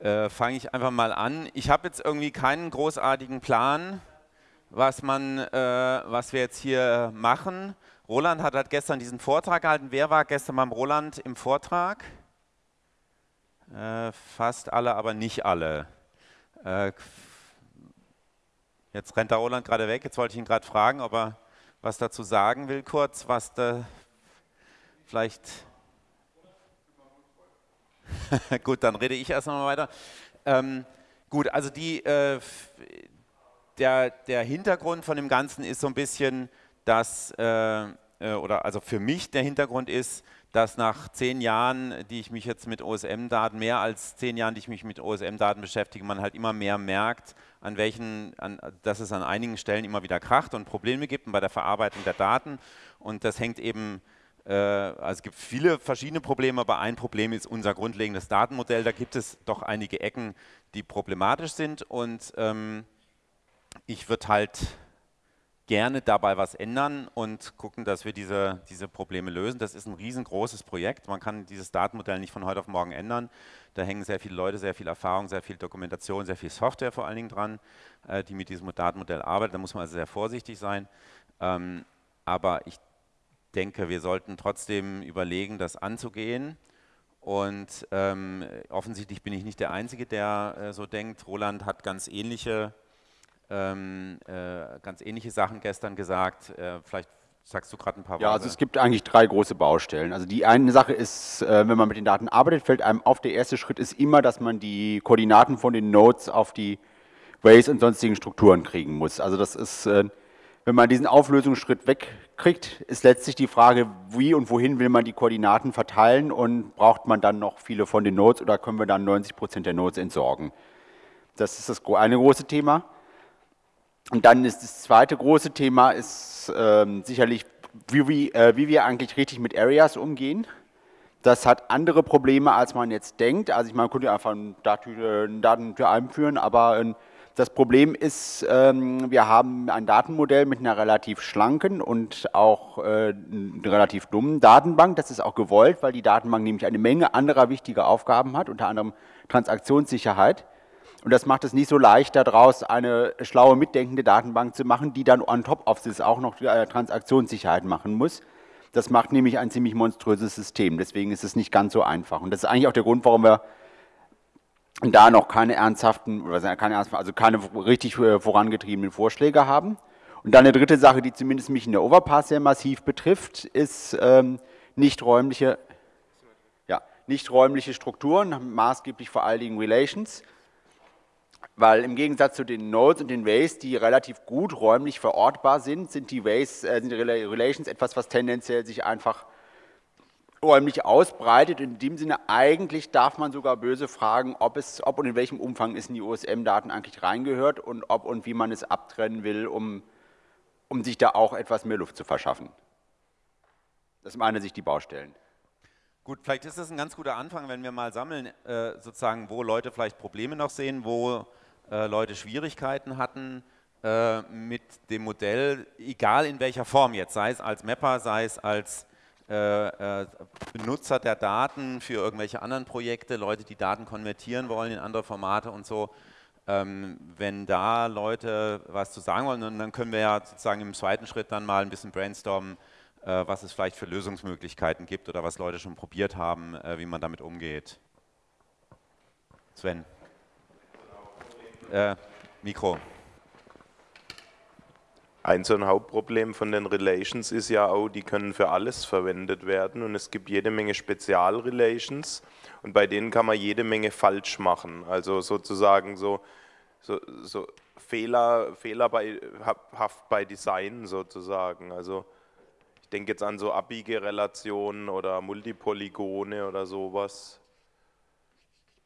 äh, fange ich einfach mal an. Ich habe jetzt irgendwie keinen großartigen Plan, was, man, äh, was wir jetzt hier machen. Roland hat, hat gestern diesen Vortrag gehalten. Wer war gestern beim Roland im Vortrag? Äh, fast alle, aber nicht alle. Äh, jetzt rennt der Roland gerade weg. Jetzt wollte ich ihn gerade fragen, ob er was dazu sagen will, kurz, was da vielleicht. gut, dann rede ich erst mal weiter. Ähm, gut, also die, äh, der, der Hintergrund von dem Ganzen ist so ein bisschen, dass, äh, äh oder also für mich der Hintergrund ist, dass nach zehn Jahren, die ich mich jetzt mit OSM-Daten, mehr als zehn Jahren, die ich mich mit OSM-Daten beschäftige, man halt immer mehr merkt, an welchen, an, dass es an einigen Stellen immer wieder kracht und Probleme gibt und bei der Verarbeitung der Daten. Und das hängt eben, also es gibt viele verschiedene Probleme, aber ein Problem ist unser grundlegendes Datenmodell. Da gibt es doch einige Ecken, die problematisch sind und ähm, ich würde halt gerne dabei was ändern und gucken, dass wir diese, diese Probleme lösen. Das ist ein riesengroßes Projekt. Man kann dieses Datenmodell nicht von heute auf morgen ändern. Da hängen sehr viele Leute, sehr viel Erfahrung, sehr viel Dokumentation, sehr viel Software vor allen Dingen dran, äh, die mit diesem Datenmodell arbeitet. Da muss man also sehr vorsichtig sein. Ähm, aber ich denke, wir sollten trotzdem überlegen, das anzugehen. Und ähm, offensichtlich bin ich nicht der Einzige, der äh, so denkt. Roland hat ganz ähnliche ähm, äh, ganz ähnliche Sachen gestern gesagt. Äh, vielleicht sagst du gerade ein paar Worte. Ja, also es gibt eigentlich drei große Baustellen. Also die eine Sache ist, äh, wenn man mit den Daten arbeitet, fällt einem auf, der erste Schritt ist immer, dass man die Koordinaten von den Nodes auf die Ways und sonstigen Strukturen kriegen muss. Also das ist, äh, wenn man diesen Auflösungsschritt wegkriegt, ist letztlich die Frage, wie und wohin will man die Koordinaten verteilen und braucht man dann noch viele von den Nodes oder können wir dann 90 Prozent der Nodes entsorgen? Das ist das eine große Thema. Und dann ist das zweite große Thema ist ähm, sicherlich, wie, wie, äh, wie wir eigentlich richtig mit Areas umgehen. Das hat andere Probleme, als man jetzt denkt. Also ich meine, man könnte einfach eine Datentür einführen, aber äh, das Problem ist, ähm, wir haben ein Datenmodell mit einer relativ schlanken und auch äh, relativ dummen Datenbank. Das ist auch gewollt, weil die Datenbank nämlich eine Menge anderer wichtiger Aufgaben hat, unter anderem Transaktionssicherheit. Und das macht es nicht so leicht, daraus eine schlaue, mitdenkende Datenbank zu machen, die dann on top of this auch noch äh, Transaktionssicherheit machen muss. Das macht nämlich ein ziemlich monströses System. Deswegen ist es nicht ganz so einfach. Und das ist eigentlich auch der Grund, warum wir da noch keine ernsthaften, also keine richtig äh, vorangetriebenen Vorschläge haben. Und dann eine dritte Sache, die zumindest mich in der Overpass sehr massiv betrifft, ist ähm, nicht räumliche, ja, nicht räumliche Strukturen, maßgeblich vor allen Dingen Relations. Weil im Gegensatz zu den Nodes und den Ways, die relativ gut räumlich verortbar sind, sind die Ways, äh, sind die Relations etwas, was tendenziell sich einfach räumlich ausbreitet. In dem Sinne, eigentlich darf man sogar böse fragen, ob, es, ob und in welchem Umfang es in die OSM-Daten eigentlich reingehört und ob und wie man es abtrennen will, um, um sich da auch etwas mehr Luft zu verschaffen. Das meine sich die Baustellen. Gut, vielleicht ist das ein ganz guter Anfang, wenn wir mal sammeln, äh, sozusagen, wo Leute vielleicht Probleme noch sehen, wo äh, Leute Schwierigkeiten hatten äh, mit dem Modell, egal in welcher Form jetzt, sei es als Mapper, sei es als Benutzer der Daten für irgendwelche anderen Projekte, Leute, die Daten konvertieren wollen in andere Formate und so. Ähm, wenn da Leute was zu sagen wollen, dann können wir ja sozusagen im zweiten Schritt dann mal ein bisschen brainstormen, äh, was es vielleicht für Lösungsmöglichkeiten gibt oder was Leute schon probiert haben, äh, wie man damit umgeht. Sven. Äh, Mikro. Ein so ein Hauptproblem von den Relations ist ja auch, die können für alles verwendet werden und es gibt jede Menge Spezialrelations und bei denen kann man jede Menge falsch machen. Also sozusagen so, so, so Fehler, Fehler bei, Design sozusagen. Also ich denke jetzt an so abbiege Relationen oder Multipolygone oder sowas,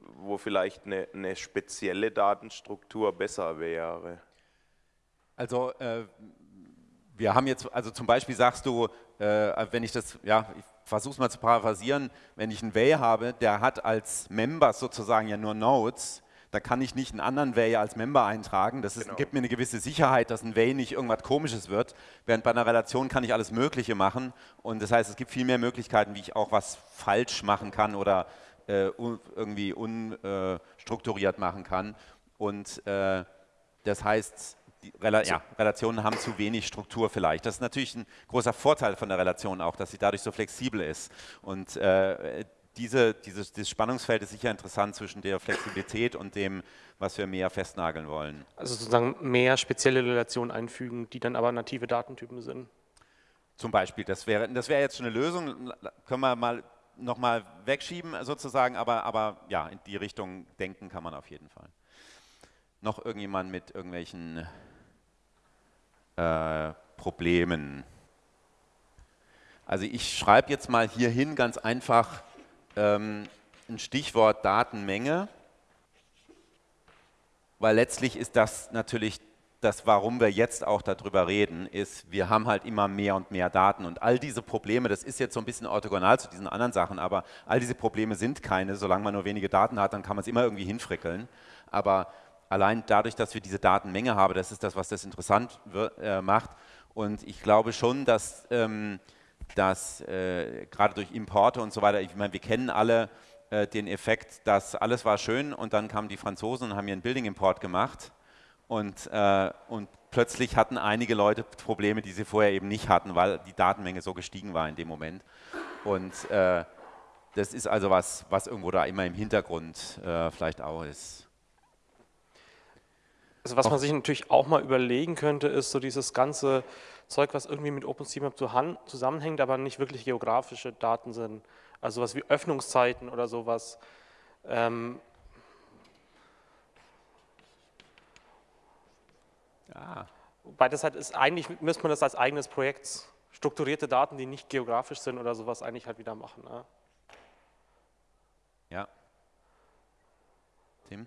wo vielleicht eine, eine spezielle Datenstruktur besser wäre. Also äh, wir haben jetzt, also zum Beispiel sagst du, äh, wenn ich das, ja, ich versuche es mal zu paraphrasieren, wenn ich einen Way habe, der hat als Member sozusagen ja nur Nodes, da kann ich nicht einen anderen Way als Member eintragen. Das ist, genau. gibt mir eine gewisse Sicherheit, dass ein Way nicht irgendwas Komisches wird. Während bei einer Relation kann ich alles Mögliche machen. Und das heißt, es gibt viel mehr Möglichkeiten, wie ich auch was falsch machen kann oder äh, irgendwie unstrukturiert machen kann. Und äh, das heißt, Rela ja, Relationen haben zu wenig Struktur vielleicht. Das ist natürlich ein großer Vorteil von der Relation auch, dass sie dadurch so flexibel ist. Und äh, diese, dieses, dieses, Spannungsfeld ist sicher interessant zwischen der Flexibilität und dem, was wir mehr festnageln wollen. Also sozusagen mehr spezielle Relationen einfügen, die dann aber native Datentypen sind. Zum Beispiel, das wäre, das wäre jetzt schon eine Lösung, können wir mal nochmal wegschieben sozusagen, aber, aber ja, in die Richtung denken kann man auf jeden Fall. Noch irgendjemand mit irgendwelchen äh, Problemen? Also ich schreibe jetzt mal hier hin ganz einfach ähm, ein Stichwort Datenmenge, weil letztlich ist das natürlich das, warum wir jetzt auch darüber reden, ist, wir haben halt immer mehr und mehr Daten und all diese Probleme, das ist jetzt so ein bisschen orthogonal zu diesen anderen Sachen, aber all diese Probleme sind keine, solange man nur wenige Daten hat, dann kann man es immer irgendwie hinfrickeln, aber allein dadurch, dass wir diese Datenmenge haben, das ist das, was das interessant äh, macht und ich glaube schon, dass, ähm, dass äh, gerade durch Importe und so weiter, ich meine, wir kennen alle äh, den Effekt, dass alles war schön und dann kamen die Franzosen und haben ihren Building-Import gemacht und, äh, und plötzlich hatten einige Leute Probleme, die sie vorher eben nicht hatten, weil die Datenmenge so gestiegen war in dem Moment. Und äh, das ist also was, was irgendwo da immer im Hintergrund äh, vielleicht auch ist. Also was man sich natürlich auch mal überlegen könnte, ist so dieses ganze Zeug, was irgendwie mit OpenStreetMap zusammenhängt, aber nicht wirklich geografische Daten sind. Also was wie Öffnungszeiten oder sowas. Ähm, Ja. Wobei das halt ist, eigentlich müsste man das als eigenes Projekt, strukturierte Daten, die nicht geografisch sind oder sowas, eigentlich halt wieder machen. Ne? Ja. Tim?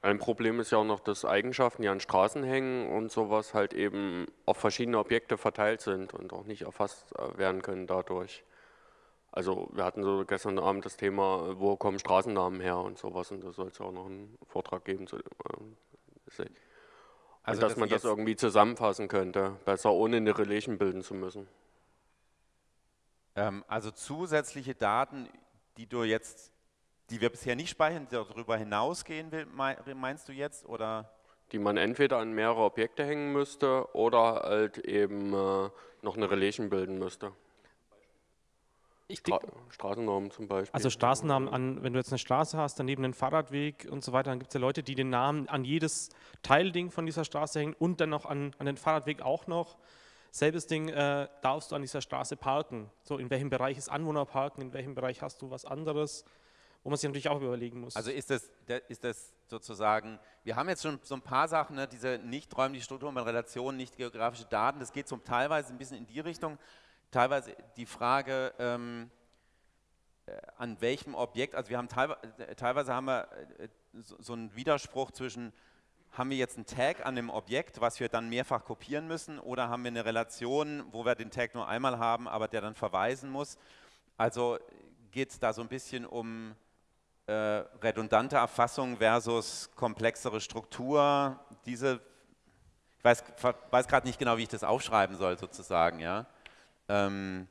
Ein Problem ist ja auch noch, dass Eigenschaften, die an Straßen hängen und sowas halt eben auf verschiedene Objekte verteilt sind und auch nicht erfasst äh, werden können dadurch. Also wir hatten so gestern Abend das Thema, wo kommen Straßennamen her und sowas und da soll es ja auch noch einen Vortrag geben. Zu, äh, also, dass, dass man das irgendwie zusammenfassen könnte, besser ohne eine Relation bilden zu müssen. Ähm, also zusätzliche Daten, die du jetzt, die wir bisher nicht speichern, die darüber hinausgehen will, meinst du jetzt? Oder? Die man entweder an mehrere Objekte hängen müsste oder halt eben äh, noch eine Relation bilden müsste. Stra Straßennamen zum Beispiel. Also Straßennamen, an, wenn du jetzt eine Straße hast, daneben einen Fahrradweg und so weiter, dann gibt es ja Leute, die den Namen an jedes Teilding von dieser Straße hängen und dann noch an, an den Fahrradweg auch noch. Selbes Ding, äh, darfst du an dieser Straße parken? So, in welchem Bereich ist Anwohnerparken, in welchem Bereich hast du was anderes? Wo man sich natürlich auch überlegen muss. Also ist das, ist das sozusagen, wir haben jetzt schon so ein paar Sachen, ne, diese nicht räumliche Strukturen mit Relationen, nicht geografische Daten, das geht so teilweise ein bisschen in die Richtung, teilweise die Frage, ähm, äh, an welchem Objekt, also wir haben teilweise, äh, teilweise haben wir äh, so einen Widerspruch zwischen, haben wir jetzt einen Tag an dem Objekt, was wir dann mehrfach kopieren müssen, oder haben wir eine Relation, wo wir den Tag nur einmal haben, aber der dann verweisen muss. Also geht es da so ein bisschen um äh, redundante Erfassung versus komplexere Struktur. Diese, ich weiß, weiß gerade nicht genau, wie ich das aufschreiben soll sozusagen, ja. Ähm,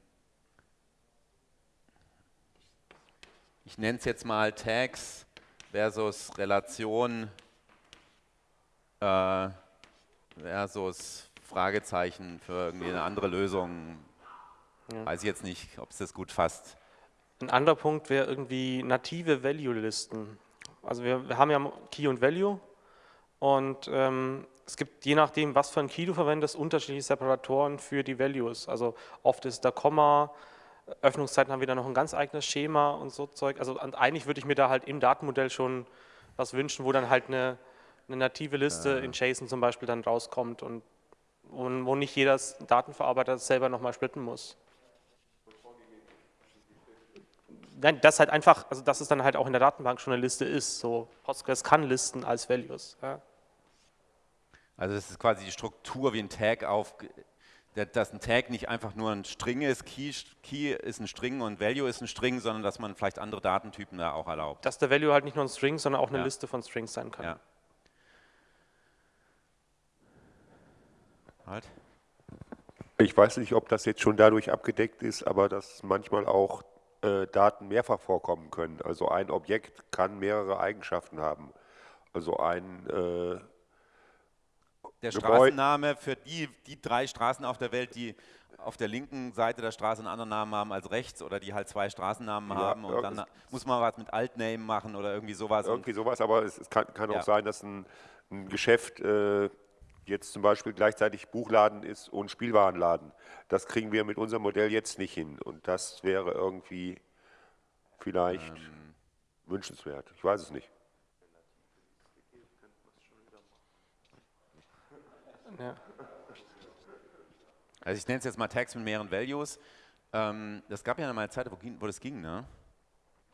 ich nenne es jetzt mal Tags versus Relation äh, versus Fragezeichen für irgendwie eine andere Lösung. Ja. Weiß ich jetzt nicht, ob es das gut fasst. Ein anderer Punkt wäre irgendwie native Value-Listen. Also wir, wir, haben ja Key und Value und ähm, es gibt, je nachdem, was für ein Key du verwendest, unterschiedliche Separatoren für die Values. Also oft ist da Komma, Öffnungszeiten haben wir da noch ein ganz eigenes Schema und so Zeug. Also eigentlich würde ich mir da halt im Datenmodell schon was wünschen, wo dann halt eine, eine native Liste ja. in JSON zum Beispiel dann rauskommt und, und wo nicht jeder Datenverarbeiter selber nochmal splitten muss. Nein, das halt einfach, also dass es dann halt auch in der Datenbank schon eine Liste ist. So Postgres kann Listen als Values. Ja. Also das ist quasi die Struktur wie ein Tag auf, dass ein Tag nicht einfach nur ein String ist, Key, Key ist ein String und Value ist ein String, sondern dass man vielleicht andere Datentypen da auch erlaubt. Dass der Value halt nicht nur ein String, sondern auch eine ja. Liste von Strings sein kann. Ja. Halt. Ich weiß nicht, ob das jetzt schon dadurch abgedeckt ist, aber dass manchmal auch äh, Daten mehrfach vorkommen können. Also ein Objekt kann mehrere Eigenschaften haben. Also ein äh, Der Straßenname für die, die drei Straßen auf der Welt, die auf der linken Seite der Straße einen anderen Namen haben als rechts oder die halt zwei Straßennamen Ja, haben und dann muss man was mit Altname machen oder irgendwie sowas. Irgendwie sowas, aber es, es kann, kann Ja. auch sein, dass ein, ein Geschäft äh, jetzt zum Beispiel gleichzeitig Buchladen ist und Spielwarenladen. Das kriegen wir mit unserem Modell jetzt nicht hin. Und das wäre irgendwie vielleicht Ähm. wünschenswert. Ich weiß es nicht. Ja. Also ich nenne es jetzt mal Tags mit mehreren Values. Ähm, das gab ja mal eine Zeit, wo, wo das ging, ne?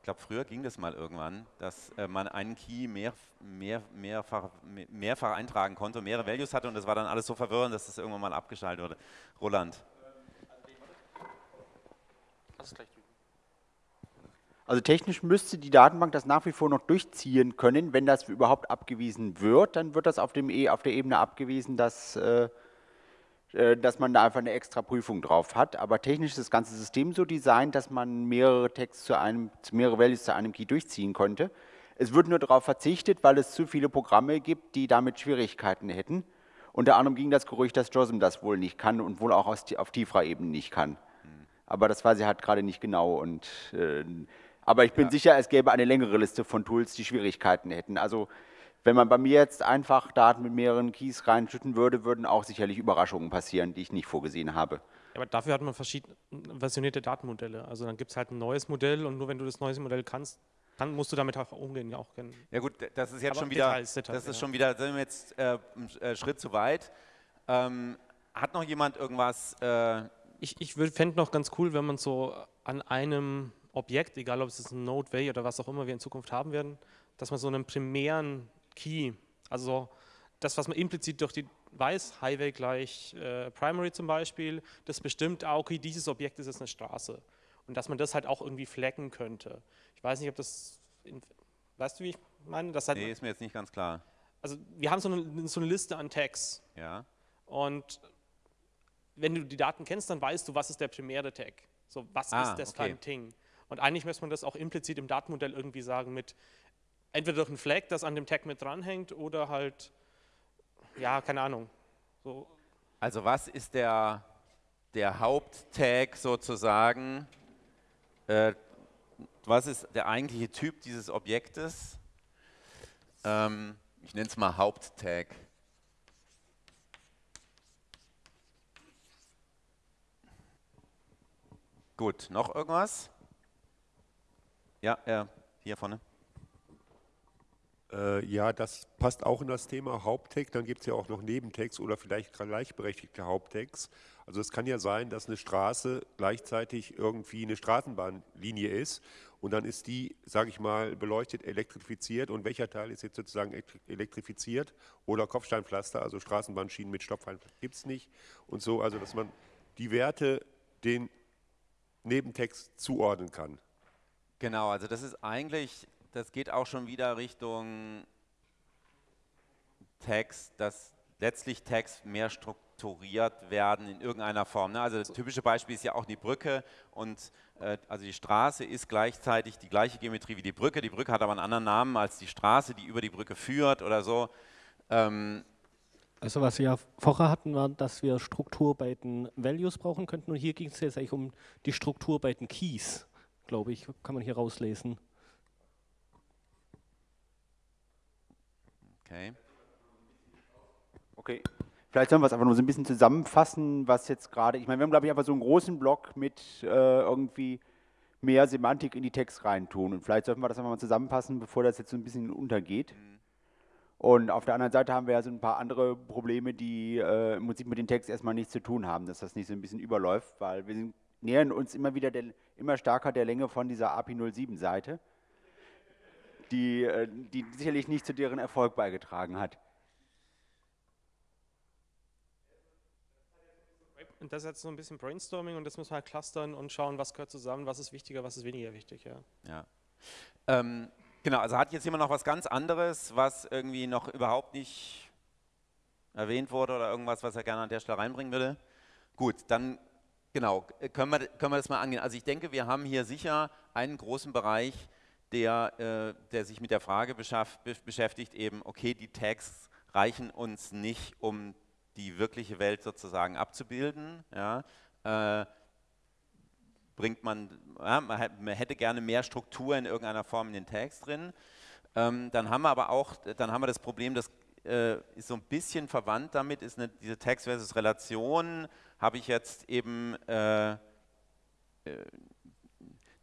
Ich glaube, früher ging das mal irgendwann, dass äh, man einen Key mehr, mehr, mehrfach, me- mehrfach eintragen konnte und mehrere Values hatte und das war dann alles so verwirrend, dass das irgendwann mal abgeschaltet wurde. Roland. Also technisch müsste die Datenbank das nach wie vor noch durchziehen können. Wenn das überhaupt abgewiesen wird, dann wird das auf, dem e auf der Ebene abgewiesen, dass, äh, dass man da einfach eine extra Prüfung drauf hat. Aber technisch ist das ganze System so designt, dass man mehrere Tags zu einem, mehrere Values zu einem Key durchziehen konnte. Es wird nur darauf verzichtet, weil es zu viele Programme gibt, die damit Schwierigkeiten hätten. Unter anderem ging das Gerücht, dass JOSM das wohl nicht kann und wohl auch aus, auf tieferer Ebene nicht kann. Aber das weiß ich halt gerade nicht genau. Und, äh, aber ich bin sicher, es gäbe eine längere Liste von Tools, die Schwierigkeiten hätten. Also wenn man bei mir jetzt einfach Daten mit mehreren Keys reinschütten würde, würden auch sicherlich Überraschungen passieren, die ich nicht vorgesehen habe. Ja, aber dafür hat man verschiedene versionierte Datenmodelle. Also dann gibt es halt ein neues Modell und nur wenn du das neue Modell kannst, dann musst du damit auch umgehen. Ja, auch kennen. Ja gut, das ist jetzt Aber schon wieder, Details, Details, das ist ja. schon wieder, sind wir jetzt äh, einen äh, Schritt zu weit. Ähm, hat noch jemand irgendwas? Äh, Ich, ich fände noch ganz cool, wenn man so an einem Objekt, egal ob es ein Node, Way oder was auch immer wir in Zukunft haben werden, dass man so einen primären Key, also das, was man implizit durch die weiß, Highway gleich äh, Primary zum Beispiel, das bestimmt, ah, okay, dieses Objekt ist jetzt eine Straße. Und dass man das halt auch irgendwie flaggen könnte. Ich weiß nicht, ob das, in, weißt du, wie ich meine? Das halt, nee, ist mir jetzt nicht ganz klar. also wir haben so eine, so eine Liste an Tags. Ja. Und wenn du die Daten kennst, dann weißt du, was ist der primäre Tag. So, was Ah, ist das okay. Ding? Und eigentlich müsste man das auch implizit im Datenmodell irgendwie sagen mit entweder durch ein Flag, das an dem Tag mit dranhängt, oder halt, ja, keine Ahnung. So, Also was ist der, der Haupttag sozusagen? Äh, was ist der eigentliche Typ dieses Objektes? Ähm, ich nenne es mal Haupttag. Gut, noch irgendwas? Ja, ja, hier vorne. Äh, ja, das passt auch in das Thema Haupttext. Dann gibt es ja auch noch Nebentext oder vielleicht gleichberechtigte Haupttext. Also es kann ja sein, dass eine Straße gleichzeitig irgendwie eine Straßenbahnlinie ist und dann ist die, sage ich mal, beleuchtet, elektrifiziert und welcher Teil ist jetzt sozusagen elektri- elektrifiziert oder Kopfsteinpflaster, also Straßenbahnschienen mit Stoffpfeilen gibt es nicht und so, also dass man die Werte den Nebentext zuordnen kann. Genau, also das ist eigentlich, das geht auch schon wieder Richtung Text, dass letztlich Text mehr strukturiert werden in irgendeiner Form. Ne? Also das typische Beispiel ist ja auch die Brücke und äh, also die Straße ist gleichzeitig die gleiche Geometrie wie die Brücke. Die Brücke hat aber einen anderen Namen als die Straße, die über die Brücke führt oder so. Ähm, Also was wir ja vorher hatten, war, dass wir Struktur bei den Values brauchen könnten und hier ging es jetzt eigentlich um die Struktur bei den Keys, glaube ich, kann man hier rauslesen. Okay. Okay. Vielleicht sollen wir es einfach nur so ein bisschen zusammenfassen, was jetzt gerade, ich meine, wir haben, glaube ich, einfach so einen großen Block mit äh, irgendwie mehr Semantik in die Text reintun. Und vielleicht sollten wir das einfach mal zusammenfassen, bevor das jetzt so ein bisschen untergeht. Und auf der anderen Seite haben wir ja so ein paar andere Probleme, die äh, im Prinzip mit dem Text erstmal nichts zu tun haben, dass das nicht so ein bisschen überläuft, weil wir sind, nähern uns immer wieder der, immer stärker der Länge von dieser API 07 Seite, die, äh, die sicherlich nicht zu deren Erfolg beigetragen hat. und das ist jetzt so ein bisschen Brainstorming und das müssen wir halt clustern und schauen, was gehört zusammen, was ist wichtiger, was ist weniger wichtig. Ja. Ja. Ähm, genau, also hat jetzt jemand noch was ganz anderes, was irgendwie noch überhaupt nicht erwähnt wurde oder irgendwas, was er gerne an der Stelle reinbringen würde? Gut, dann Genau, äh, können wir, können wir das mal angehen. Also ich denke, wir haben hier sicher einen großen Bereich, der, äh, der sich mit der Frage beschäftigt, eben, okay, die Tags reichen uns nicht, um die wirkliche Welt sozusagen abzubilden. Ja. Äh, bringt man, ja, man hätte gerne mehr Struktur in irgendeiner Form in den Tags drin. Ähm, dann haben wir aber auch, dann haben wir das Problem, das äh, ist so ein bisschen verwandt damit, ist eine, diese Text versus Relation, habe ich jetzt eben, äh, äh,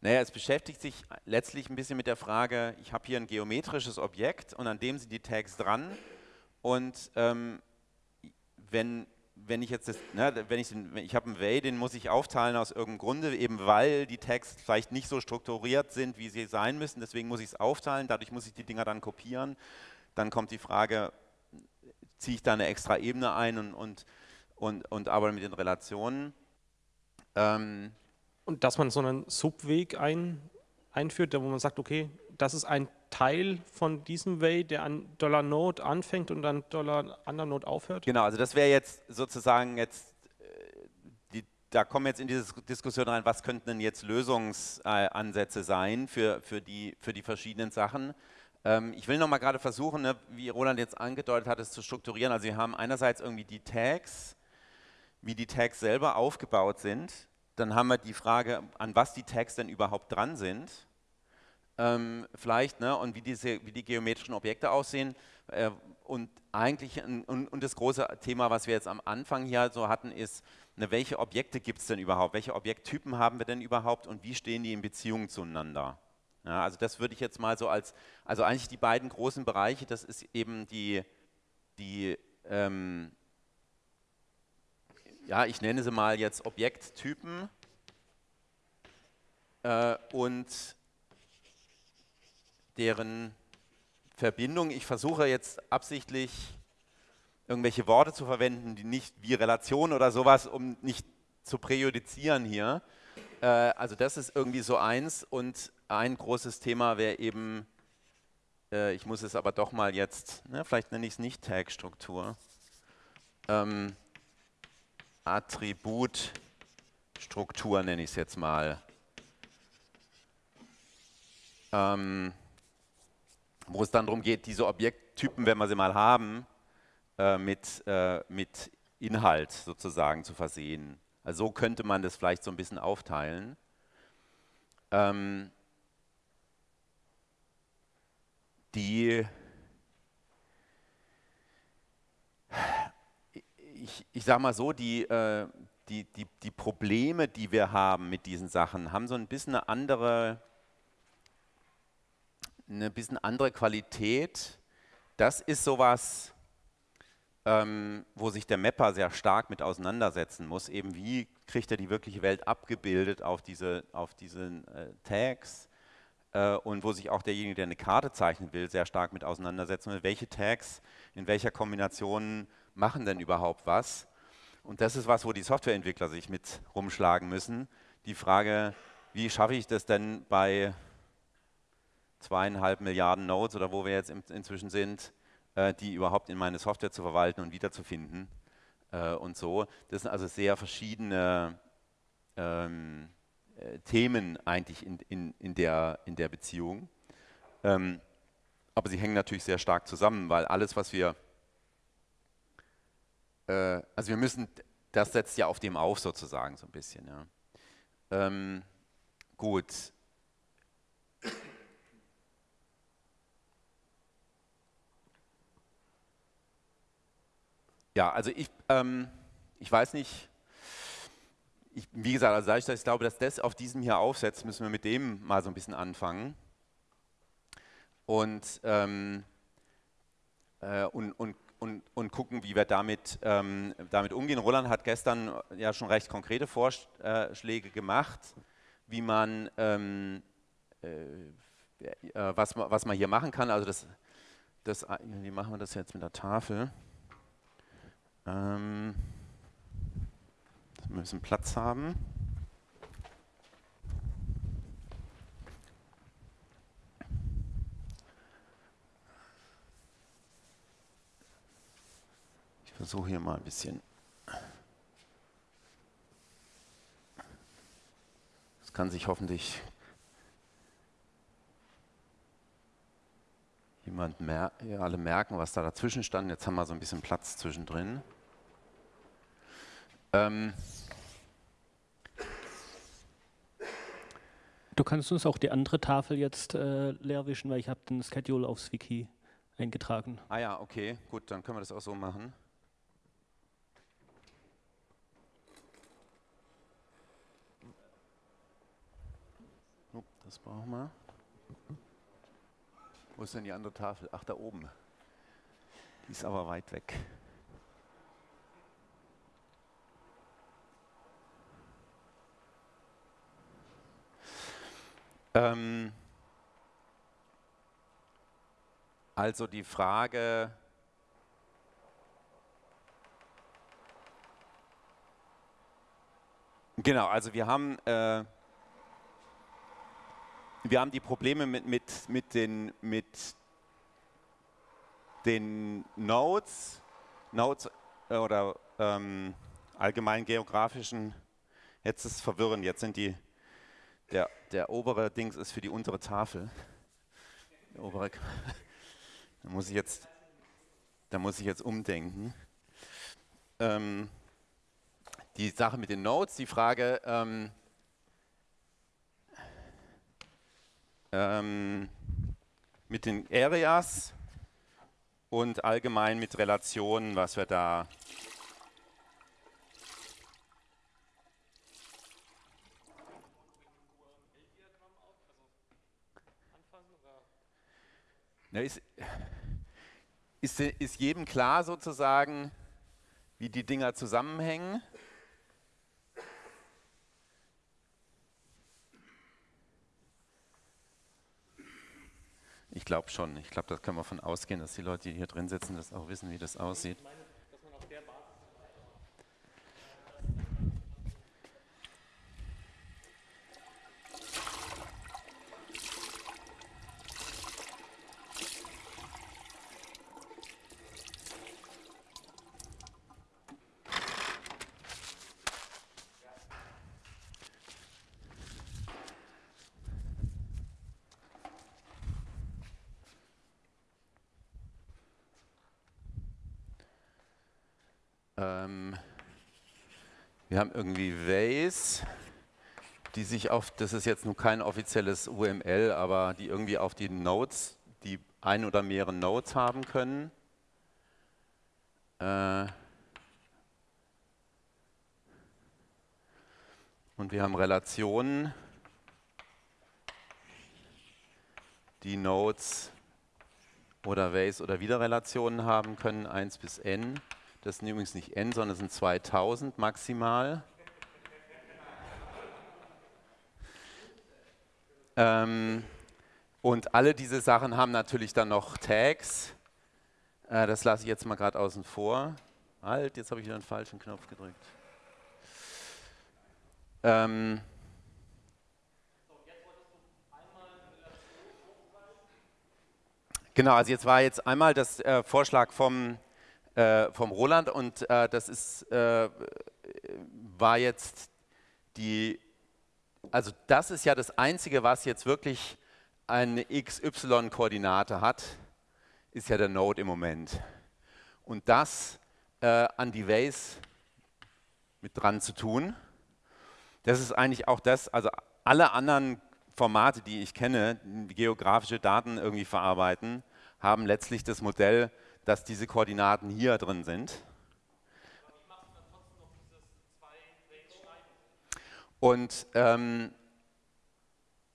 naja, es beschäftigt sich letztlich ein bisschen mit der Frage, ich habe hier ein geometrisches Objekt und an dem sind die Tags dran und ähm, wenn, wenn ich jetzt, das, ne, wenn ich, den, ich habe einen Way, den muss ich aufteilen aus irgendeinem Grunde, eben weil die Tags vielleicht nicht so strukturiert sind, wie sie sein müssen, deswegen muss ich es aufteilen, dadurch muss ich die Dinger dann kopieren. Dann kommt die Frage, ziehe ich da eine extra Ebene ein und, und, und, und arbeite mit den Relationen. Ähm und dass man so einen Subweg ein, einführt, wo man sagt, okay, das ist ein Teil von diesem Way, der an Dollar Node anfängt und an Dollar anderen Node aufhört? Genau, also das wäre jetzt sozusagen jetzt, äh, die, da kommen wir jetzt in diese Diskussion rein, was könnten denn jetzt Lösungsansätze sein für, für, die, für die verschiedenen Sachen. Ähm, ich will noch mal gerade versuchen, ne, wie Roland jetzt angedeutet hat, es zu strukturieren. Also wir haben einerseits irgendwie die Tags, wie die Tags selber aufgebaut sind. Dann haben wir die Frage, an was die Tags denn überhaupt dran sind. Ähm, vielleicht, ne, und wie, diese, wie die geometrischen Objekte aussehen. Äh, und eigentlich, und, und, das große Thema, was wir jetzt am Anfang hier so hatten, ist, ne, welche Objekte gibt es denn überhaupt? Welche Objekttypen haben wir denn überhaupt und wie stehen die in Beziehung zueinander? Ja, also das würde ich jetzt mal so als, also eigentlich die beiden großen Bereiche, das ist eben die, die ähm, ja, ich nenne sie mal jetzt Objekttypen äh, und deren Verbindung. Ich versuche jetzt absichtlich irgendwelche Worte zu verwenden, die nicht wie Relation oder sowas, um nicht zu präjudizieren hier. Äh, also das ist irgendwie so eins und ein großes Thema wäre eben, äh, ich muss es aber doch mal jetzt, ne, vielleicht nenne ich es nicht Tag-Struktur, ähm, Attributstruktur nenne ich es jetzt mal. Ähm, wo es dann darum geht, diese Objekttypen, wenn wir sie mal haben, äh, mit, äh, mit Inhalt sozusagen zu versehen. Also so könnte man das vielleicht so ein bisschen aufteilen. Ähm, die ich, ich sage mal so, die, äh, die, die, die Probleme, die wir haben mit diesen Sachen, haben so ein bisschen eine andere, eine bisschen andere Qualität. Das ist sowas, ähm, wo sich der Mapper sehr stark mit auseinandersetzen muss. Eben wie kriegt er die wirkliche Welt abgebildet auf diese, auf diesen äh, Tags äh, und wo sich auch derjenige, der eine Karte zeichnen will, sehr stark mit auseinandersetzen will. Welche Tags in welcher Kombination machen denn überhaupt was? Und das ist was, wo die Softwareentwickler sich mit rumschlagen müssen. Die Frage, wie schaffe ich das denn bei zweieinhalb Milliarden Nodes oder wo wir jetzt inzwischen sind, äh, die überhaupt in meine Software zu verwalten und wiederzufinden äh, und so. Das sind also sehr verschiedene ähm, äh, Themen eigentlich in, in, in, der, in der Beziehung. Ähm, aber sie hängen natürlich sehr stark zusammen, weil alles, was wir, äh, also wir müssen, das setzt ja auf dem auf sozusagen so ein bisschen. Ja. Ähm, gut. Ja, also ich, ähm, ich weiß nicht, ich, wie gesagt, also dass ich glaube, dass das auf diesem hier aufsetzt, müssen wir mit dem mal so ein bisschen anfangen. Und, ähm, äh, und, und, und, und gucken, wie wir damit, ähm, damit umgehen. Roland hat gestern ja schon recht konkrete Vorschläge gemacht, wie man, ähm, äh, äh was, was man hier machen kann. Also das, das, wie machen wir das jetzt mit der Tafel? Ähm, wir müssen Platz haben. Versuche hier mal ein bisschen Das kann sich hoffentlich jemand mer alle merken, was da dazwischen stand. Jetzt haben wir so ein bisschen Platz zwischendrin. Ähm du kannst uns auch die andere Tafel jetzt äh, leer wischen, weil ich habe den Schedule aufs Wiki eingetragen. Ah ja, okay, gut, dann können wir das auch so machen. Das brauchen wir. Wo ist denn die andere Tafel? Ach, da oben. Die ist aber weit weg. Ähm also die Frage, genau, also wir haben äh, wir haben die Probleme mit, mit, mit, den, mit den Nodes, Nodes äh, oder ähm, allgemein geografischen, jetzt ist es verwirrend, jetzt sind die, der, der obere Dings ist für die untere Tafel. Der obere, da muss ich jetzt, da muss ich jetzt umdenken. Ähm, die Sache mit den Nodes, die Frage, ähm, ähm, mit den Areas und allgemein mit Relationen, was wir da Na, ist, ist, ist jedem klar sozusagen, wie die Dinger zusammenhängen? Glaube schon. Ich glaube, da kann man von ausgehen, dass die Leute, die hier drin sitzen, das auch wissen, wie das aussieht. Irgendwie Ways, die sich auf, das ist jetzt nur kein offizielles UML, aber die irgendwie auf die Nodes, die ein oder mehrere Nodes haben können. Äh, und wir haben Relationen, die Nodes oder Ways oder Widerrelationen haben können, 1 bis n. Das sind übrigens nicht n, sondern es sind 2000 maximal. Ähm, und alle diese Sachen haben natürlich dann noch Tags. Äh, das lasse ich jetzt mal gerade außen vor. Halt, jetzt habe ich wieder einen falschen Knopf gedrückt. Ähm, genau, also jetzt war jetzt einmal das äh, Vorschlag vom äh, vom Roland und äh, das ist, äh, war jetzt die, also das ist ja das Einzige, was jetzt wirklich eine XY-Koordinate hat, ist ja der Node im Moment. Und das äh, an die Ways mit dran zu tun, das ist eigentlich auch das, also alle anderen Formate, die ich kenne, geografische Daten irgendwie verarbeiten, haben letztlich das Modell, dass diese Koordinaten hier drin sind. Und ähm,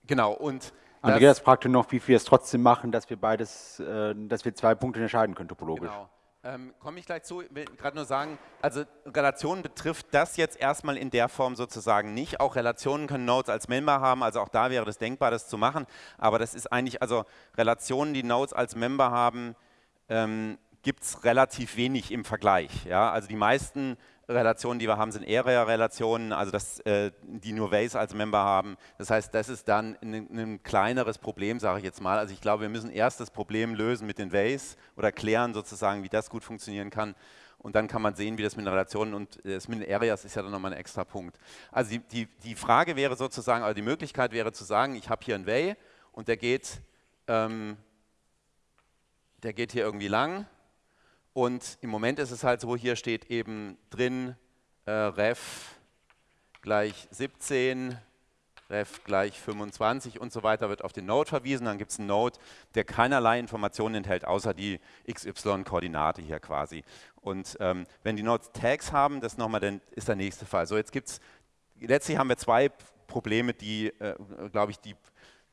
genau, und Andreas fragte noch, wie wir es trotzdem machen, dass wir beides, äh, dass wir zwei Punkte entscheiden können, topologisch. Genau. Ähm, Komme ich gleich zu, ich will gerade nur sagen, also Relationen betrifft das jetzt erstmal in der Form sozusagen nicht. Auch Relationen können Nodes als Member haben, also auch da wäre das denkbar, das zu machen. Aber das ist eigentlich, also Relationen, die Nodes als Member haben, ähm, gibt es relativ wenig im Vergleich. Ja? Also die meisten Relationen, die wir haben, sind Area-Relationen, also das, äh, die nur Ways als Member haben. Das heißt, das ist dann ein, ein kleineres Problem, sage ich jetzt mal. Also ich glaube, wir müssen erst das Problem lösen mit den Ways oder klären sozusagen, wie das gut funktionieren kann. und dann kann man sehen, wie das mit den Relationen und das mit den Areas ist ja dann nochmal ein extra Punkt. Also die, die, die Frage wäre sozusagen, also die Möglichkeit wäre zu sagen, ich habe hier einen Way und der geht, ähm, der geht hier irgendwie lang und im Moment ist es halt so, hier steht eben drin äh, ref gleich 17, ref gleich 25 und so weiter, wird auf den Node verwiesen. Dann gibt es einen Node, der keinerlei Informationen enthält, außer die XY-Koordinate hier quasi. Und ähm, wenn die Nodes Tags haben, das nochmal, dann ist der nächste Fall. So, jetzt gibt es, letztlich haben wir zwei Probleme, die, äh, glaube ich, die,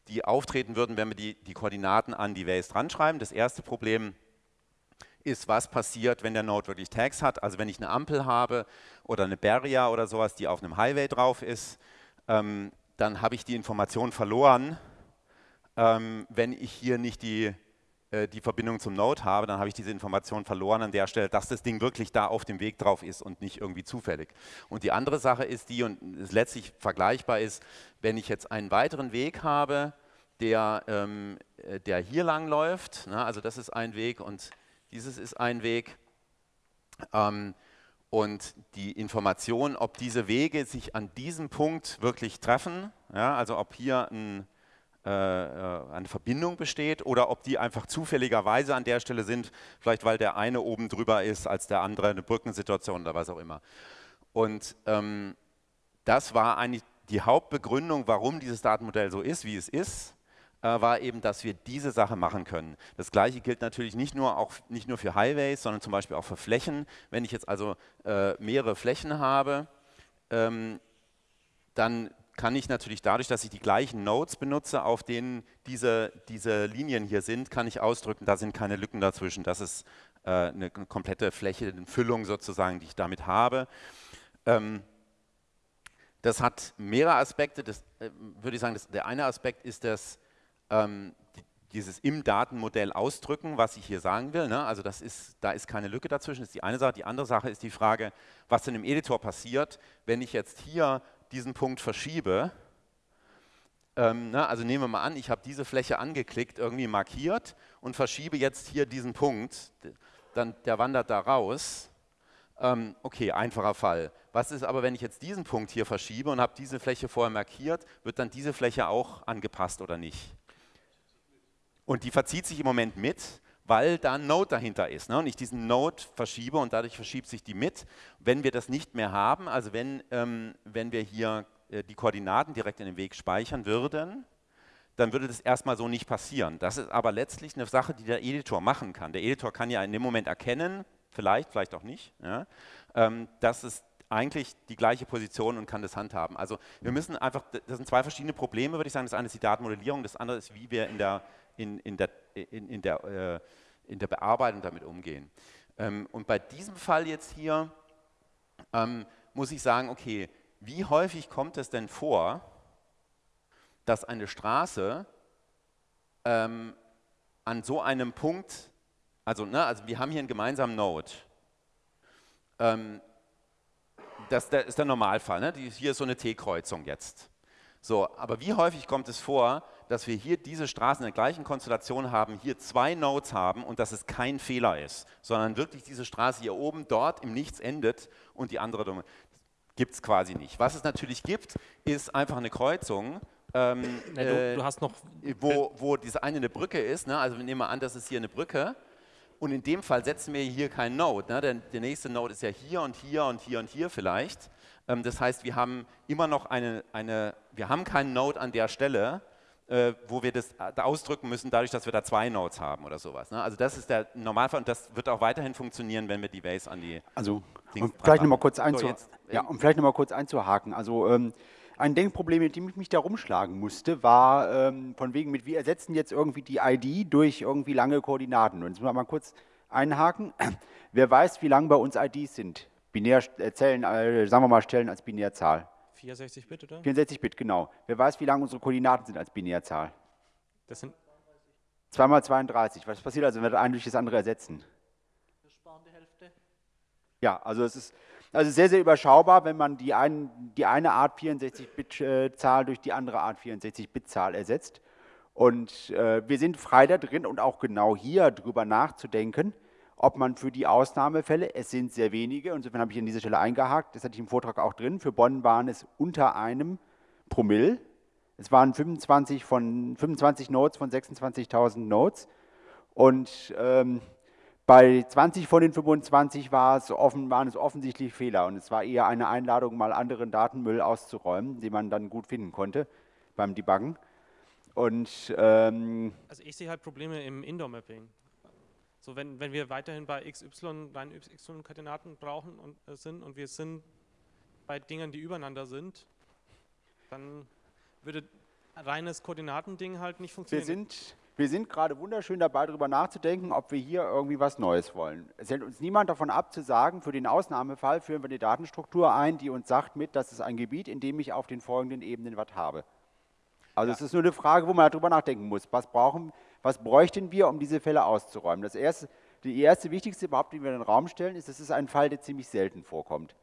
die auftreten würden, wenn wir die, die Koordinaten an die Ways dran schreiben. Das erste Problem ist, was passiert, wenn der Node wirklich Tags hat. Also wenn ich eine Ampel habe oder eine Barrier oder sowas, die auf einem Highway drauf ist, ähm, dann habe ich die Information verloren, ähm, wenn ich hier nicht die, äh, die Verbindung zum Node habe, dann habe ich diese Information verloren an der Stelle, dass das Ding wirklich da auf dem Weg drauf ist und nicht irgendwie zufällig. Und die andere Sache ist die, und es letztlich vergleichbar ist, wenn ich jetzt einen weiteren Weg habe, der, ähm, äh, der hier lang läuft, na, also das ist ein Weg und dieses ist ein Weg, ähm, und die Information, ob diese Wege sich an diesem Punkt wirklich treffen, ja, also ob hier ein, äh, äh, eine Verbindung besteht oder ob die einfach zufälligerweise an der Stelle sind, vielleicht weil der eine oben drüber ist als der andere, eine Brückensituation oder was auch immer. Und ähm, das war eigentlich die Hauptbegründung, warum dieses Datenmodell so ist, wie es ist war eben, dass wir diese Sache machen können. Das gleiche gilt natürlich nicht nur, auch, nicht nur für Highways, sondern zum Beispiel auch für Flächen. Wenn ich jetzt also äh, mehrere Flächen habe, ähm, dann kann ich natürlich dadurch, dass ich die gleichen Nodes benutze, auf denen diese, diese Linien hier sind, kann ich ausdrücken, da sind keine Lücken dazwischen. Das ist äh, eine komplette Fläche, eine Füllung sozusagen, die ich damit habe. Ähm, das hat mehrere Aspekte. Das, äh, würde ich sagen, das, der eine Aspekt ist, dass ähm, dieses im Datenmodell ausdrücken, was ich hier sagen will. Ne? Also das ist, da ist keine Lücke dazwischen, das ist die eine Sache. Die andere Sache ist die Frage, was denn im Editor passiert, wenn ich jetzt hier diesen Punkt verschiebe. Ähm, ne? Also nehmen wir mal an, ich habe diese Fläche angeklickt, irgendwie markiert und verschiebe jetzt hier diesen Punkt, dann der wandert da raus. Ähm, okay, einfacher Fall. Was ist aber, wenn ich jetzt diesen Punkt hier verschiebe und habe diese Fläche vorher markiert, wird dann diese Fläche auch angepasst oder nicht? Und die verzieht sich im Moment mit, weil da ein Node dahinter ist. Ne? Und ich diesen Node verschiebe und dadurch verschiebt sich die mit. Wenn wir das nicht mehr haben, also wenn, ähm, wenn wir hier äh, die Koordinaten direkt in den Weg speichern würden, dann würde das erstmal so nicht passieren. Das ist aber letztlich eine Sache, die der Editor machen kann. Der Editor kann ja in dem Moment erkennen, vielleicht, vielleicht auch nicht, ja, ähm, dass es eigentlich die gleiche Position und kann das handhaben. Also wir müssen einfach, das sind zwei verschiedene Probleme, würde ich sagen. Das eine ist die Datenmodellierung, das andere ist, wie wir in der in, in, der, in, in, der, äh, in der Bearbeitung damit umgehen. Ähm, und bei diesem Fall jetzt hier ähm, muss ich sagen, okay, wie häufig kommt es denn vor, dass eine Straße ähm, an so einem Punkt, also, ne, also wir haben hier einen gemeinsamen Node, ähm, das, das, ist der Normalfall, ne? hier ist so eine T-Kreuzung jetzt. So, aber wie häufig kommt es vor, dass wir hier diese Straßen in der gleichen Konstellation haben, hier zwei Nodes haben und dass es kein Fehler ist, sondern wirklich diese Straße hier oben dort im Nichts endet und die andere gibt es quasi nicht. Was es natürlich gibt, ist einfach eine Kreuzung, ähm, ja, du, du, hast noch wo, wo diese eine eine Brücke ist. Ne? Also wir nehmen mal an, das ist hier eine Brücke. Und in dem Fall setzen wir hier keinen Node. Ne? Denn der nächste Node ist ja hier und hier und hier und hier vielleicht. Ähm, das heißt, wir haben immer noch eine, eine, wir haben keinen Node an der Stelle, äh, wo wir das äh, ausdrücken müssen, dadurch, dass wir da zwei Nodes haben oder sowas. Ne? Also das ist der Normalfall und das wird auch weiterhin funktionieren, wenn wir die Base an die Also um vielleicht nochmal kurz, einzu so ja, um vielleicht noch mal kurz einzuhaken. Also ähm, ein Denkproblem, mit dem ich mich da rumschlagen musste, war ähm, von wegen mit, wir ersetzen jetzt irgendwie die ID durch irgendwie lange Koordinaten. Und jetzt müssen wir mal kurz einhaken. Wer weiß, wie lang bei uns IDs sind? Binärzellen, äh, äh, sagen wir mal, Stellen als Binärzahl. 64 Bit, oder? 64 Bit, genau. Wer weiß, wie lang unsere Koordinaten sind als Binärzahl? Das sind 2 mal 32. Was passiert also, wenn wir das eine durch das andere ersetzen? Wir sparen die Hälfte. Ja, also es ist also sehr, sehr überschaubar, wenn man die, ein, die eine Art 64-Bit-Zahl äh, durch die andere Art 64-Bit-Zahl ersetzt. Und äh, wir sind frei da drin und auch genau hier drüber nachzudenken, ob man für die Ausnahmefälle, es sind sehr wenige, insofern habe ich an dieser Stelle eingehakt, das hatte ich im Vortrag auch drin, für Bonn waren es unter einem Promille, es waren 25, von, 25 Nodes von 26.000 Nodes und ähm, bei 20 von den 25 war es offen, waren es offensichtlich Fehler und es war eher eine Einladung, mal anderen Datenmüll auszuräumen, den man dann gut finden konnte beim Debuggen. Und, ähm, also ich sehe halt Probleme im Indoor-Mapping. So wenn, wenn wir weiterhin bei XY rein XY-Koordinaten brauchen und äh, sind und wir sind bei Dingen, die übereinander sind, dann würde reines Koordinatending halt nicht funktionieren. Wir sind, wir sind gerade wunderschön dabei, darüber nachzudenken, ob wir hier irgendwie was Neues wollen. Es hält uns niemand davon ab, zu sagen, für den Ausnahmefall führen wir eine Datenstruktur ein, die uns sagt mit, das ist ein Gebiet, in dem ich auf den folgenden Ebenen was habe. Also ja. es ist nur eine Frage, wo man darüber nachdenken muss. Was, brauchen, was bräuchten wir, um diese Fälle auszuräumen? Das erste, die erste wichtigste Behauptung, die wir in den Raum stellen, ist, das ist ein Fall, der ziemlich selten vorkommt.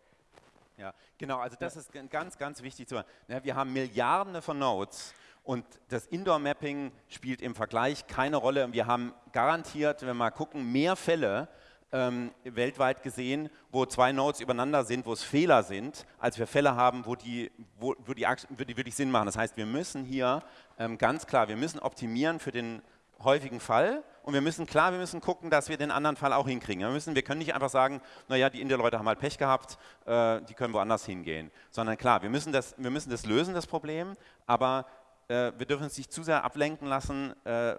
Ja, genau, also das ist ganz, ganz wichtig zu machen. Wir haben Milliarden von Nodes und das Indoor-Mapping spielt im Vergleich keine Rolle. Wir haben garantiert, wenn wir mal gucken, mehr Fälle ähm, weltweit gesehen, wo zwei Nodes übereinander sind, wo es Fehler sind, als wir Fälle haben, wo die, wo, wo die, wo die wirklich Sinn machen. Das heißt, wir müssen hier ähm, ganz klar, wir müssen optimieren für den häufigen Fall und wir müssen klar, wir müssen gucken, dass wir den anderen Fall auch hinkriegen. Wir, müssen, wir können nicht einfach sagen, naja, die India-Leute haben halt Pech gehabt, äh, die können woanders hingehen. Sondern klar, wir müssen das, wir müssen das lösen, das Problem, aber äh, wir dürfen uns nicht zu sehr ablenken lassen, äh,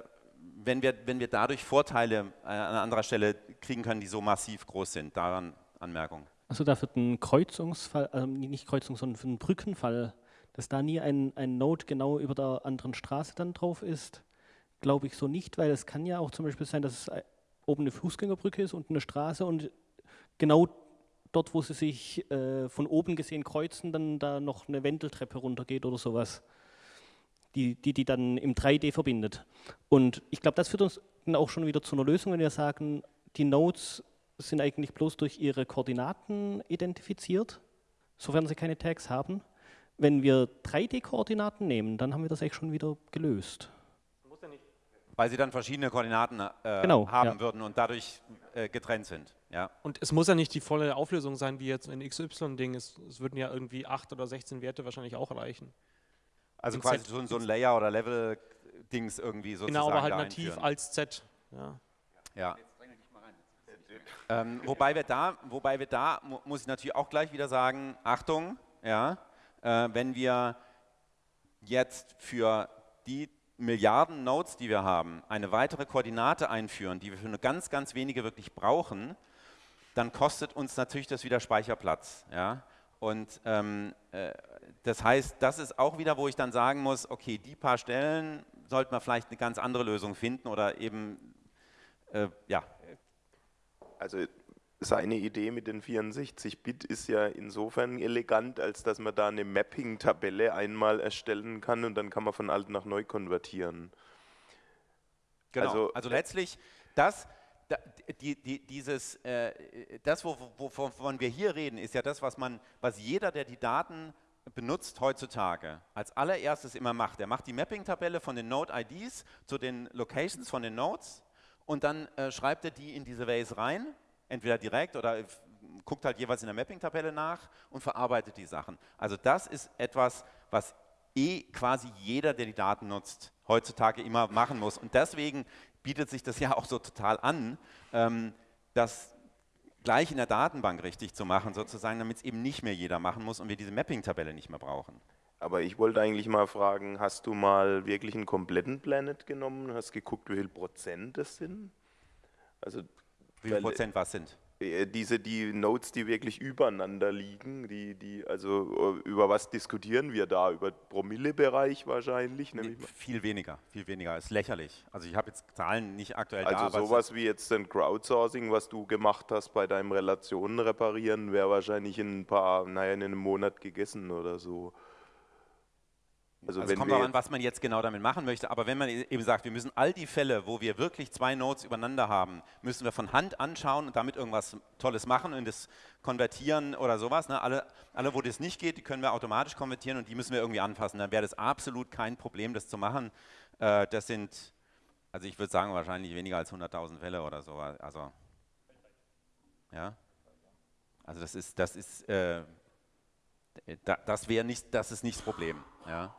wenn, wir, wenn wir dadurch Vorteile äh, an anderer Stelle kriegen können, die so massiv groß sind. Daran Anmerkung. Also da wird ein Kreuzungsfall, also nicht Kreuzung, sondern für einen Brückenfall, dass da nie ein, ein Node genau über der anderen Straße dann drauf ist, glaube ich so nicht, weil es kann ja auch zum Beispiel sein, dass es äh, oben eine Fußgängerbrücke ist und eine Straße und genau dort, wo sie sich äh, von oben gesehen kreuzen, dann da noch eine Wendeltreppe runtergeht oder sowas die, die die dann im 3D verbindet. Und ich glaube, das führt uns dann auch schon wieder zu einer Lösung, wenn wir sagen, die Nodes sind eigentlich bloß durch ihre Koordinaten identifiziert, sofern sie keine Tags haben. Wenn wir 3D-Koordinaten nehmen, dann haben wir das eigentlich schon wieder gelöst. Weil sie dann verschiedene Koordinaten äh, genau, haben ja. würden und dadurch äh, getrennt sind. Ja. Und es muss ja nicht die volle Auflösung sein, wie jetzt in XY-Ding. Es, es würden ja irgendwie 8 oder 16 Werte wahrscheinlich auch reichen. Also quasi Z so, so, ein Layer- oder Level-Dings irgendwie sozusagen Genau, aber halt nativ einführen. als Z. Ja. ja. Ähm, wobei wir da, wobei wir da, mu muss ich natürlich auch gleich wieder sagen, Achtung, ja, äh, wenn wir jetzt für die Milliarden Nodes, die wir haben, eine weitere Koordinate einführen, die wir für nur ganz, ganz wenige wirklich brauchen, dann kostet uns natürlich das wieder Speicherplatz. Ja? Und ähm, äh, das heißt, das ist auch wieder, wo ich dann sagen muss, okay, die paar Stellen sollte man vielleicht eine ganz andere Lösung finden oder eben, äh, ja. Also seine Idee mit den 64-Bit ist ja insofern elegant, als dass man da eine Mapping-Tabelle einmal erstellen kann und dann kann man von alt nach neu konvertieren. Genau, also, also letztlich das, die, die, dieses, äh, das, wovon wir hier reden, ist ja das, was man, was jeder, der die Daten benutzt heutzutage, als allererstes immer macht. Er macht die Mapping-Tabelle von den Node-IDs zu den Locations von den Nodes und dann äh, schreibt er die in diese Ways rein, entweder direkt oder guckt halt jeweils in der Mapping-Tabelle nach und verarbeitet die Sachen. Also das ist etwas, was eh quasi jeder, der die Daten nutzt, heutzutage immer machen muss. Und deswegen bietet sich das ja auch so total an, ähm, das gleich in der Datenbank richtig zu machen, sozusagen, damit es eben nicht mehr jeder machen muss und wir diese Mapping-Tabelle nicht mehr brauchen. Aber ich wollte eigentlich mal fragen, hast du mal wirklich einen kompletten Planet genommen, hast geguckt, wie viel Prozent das sind? Also, wie viel Prozent was sind? Äh, diese die Nodes, die wirklich übereinander liegen, die, die, also äh, über was diskutieren wir da? Über Promillebereich wahrscheinlich? Nee, viel weniger, viel weniger, ist lächerlich. Also ich habe jetzt Zahlen nicht aktuell also da. Also sowas wie jetzt ein Crowdsourcing, was du gemacht hast bei deinem Relationen reparieren, wäre wahrscheinlich in ein paar, naja, in einem Monat gegessen oder so. Also, also es kommt auch an, was man jetzt genau damit machen möchte, aber wenn man eben sagt, wir müssen all die Fälle, wo wir wirklich zwei Nodes übereinander haben, müssen wir von Hand anschauen und damit irgendwas Tolles machen und das konvertieren oder sowas. Ne? Alle, alle, wo das nicht geht, die können wir automatisch konvertieren und die müssen wir irgendwie anfassen. Dann wäre das absolut kein Problem, das zu machen. Äh, das sind, also ich würde sagen, wahrscheinlich weniger als 100.000 Fälle oder so. Also Ja? Also das ist, das ist, äh, da, das wäre nicht, das ist nicht das Problem. Ja?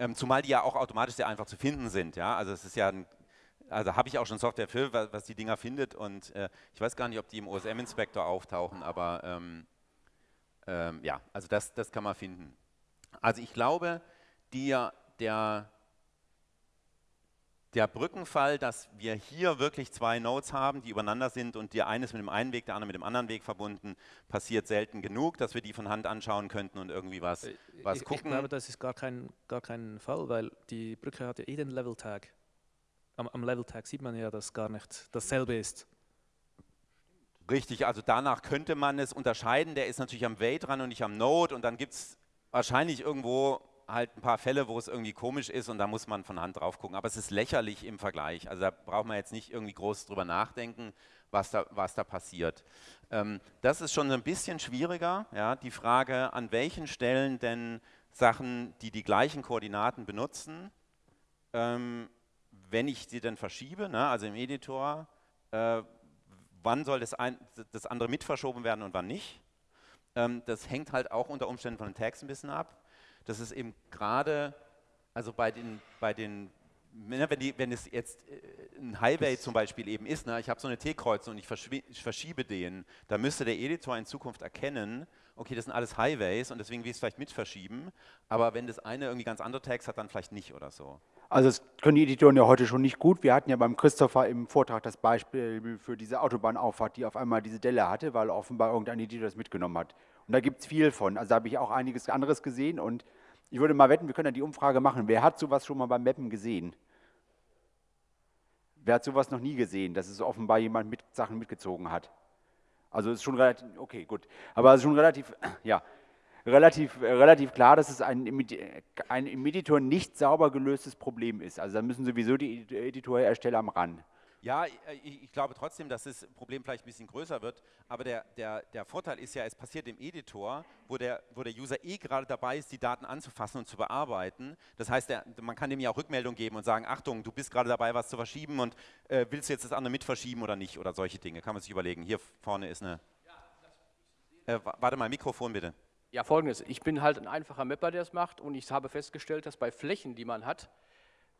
Ähm, zumal die ja auch automatisch sehr einfach zu finden sind. Ja? Also es ist ja ein, also habe ich auch schon Software für, was, die Dinger findet und äh, ich weiß gar nicht, ob die im OSM-Inspektor auftauchen, aber ähm, ähm, ja, also das, das kann man finden. Also ich glaube, die, der, der Brückenfall, dass wir hier wirklich zwei Nodes haben, die übereinander sind und der eine ist mit dem einen Weg, der andere mit dem anderen Weg verbunden, passiert selten genug, dass wir die von Hand anschauen könnten und irgendwie was, Äh, was ich, gucken. Ich glaube, das ist gar kein, gar kein Fall, weil die Brücke hat ja eh den Level-Tag. Am, am Level-Tag sieht man ja, dass gar nicht dasselbe ist. Richtig, also danach könnte man es unterscheiden. Der ist natürlich am Way dran und nicht am Node und dann gibt es wahrscheinlich irgendwo halt ein paar Fälle, wo es irgendwie komisch ist und da muss man von Hand drauf gucken. Aber es ist lächerlich im Vergleich. Also da braucht man jetzt nicht irgendwie groß drüber nachdenken, was da, was da passiert. Ähm, das ist schon ein bisschen schwieriger, ja, die Frage, an welchen Stellen denn Sachen, die die gleichen Koordinaten benutzen, ähm, wenn ich sie dann verschiebe, ne, also im Editor, äh, wann soll das, ein, das andere mit verschoben werden und wann nicht. Ähm, das hängt halt auch unter Umständen von den Tags ein bisschen ab. Das ist eben gerade, also bei den, bei den ne, wenn, die, wenn es jetzt äh, ein Highway zum Beispiel eben ist, ne, ich habe so eine T-Kreuzung und ich, ich verschiebe den, da müsste der Editor in Zukunft erkennen, okay, das sind alles Highways und deswegen will ich es vielleicht mit verschieben, aber wenn das eine irgendwie ganz andere Tags hat, dann vielleicht nicht oder so. Also das können die Editoren ja heute schon nicht gut. Wir hatten ja beim Christopher im Vortrag das Beispiel für diese Autobahnauffahrt, die auf einmal diese Delle hatte, weil offenbar irgendein Editor das mitgenommen hat. Und da gibt es viel von. Also da habe ich auch einiges anderes gesehen und ich würde mal wetten, wir können ja die Umfrage machen. Wer hat sowas schon mal beim Mappen gesehen? Wer hat sowas noch nie gesehen, dass es offenbar jemand mit Sachen mitgezogen hat? Also ist schon relativ, okay, gut. Aber es ist schon relativ, ja, relativ, relativ klar, dass es ein, ein im Editor nicht sauber gelöstes Problem ist. Also da müssen sowieso die Edi- Editorersteller am ran. Ja, ich, ich glaube trotzdem, dass das Problem vielleicht ein bisschen größer wird, aber der, der, der Vorteil ist ja, es passiert im Editor, wo der, wo der User eh gerade dabei ist, die Daten anzufassen und zu bearbeiten. Das heißt, der, man kann dem ja auch Rückmeldung geben und sagen, Achtung, du bist gerade dabei, was zu verschieben und äh, willst du jetzt das andere mit verschieben oder nicht oder solche Dinge. Kann man sich überlegen. Hier vorne ist eine... Äh, wa- warte mal, Mikrofon bitte. Ja, folgendes. Ich bin halt ein einfacher Mapper, der es macht und ich habe festgestellt, dass bei Flächen, die man hat,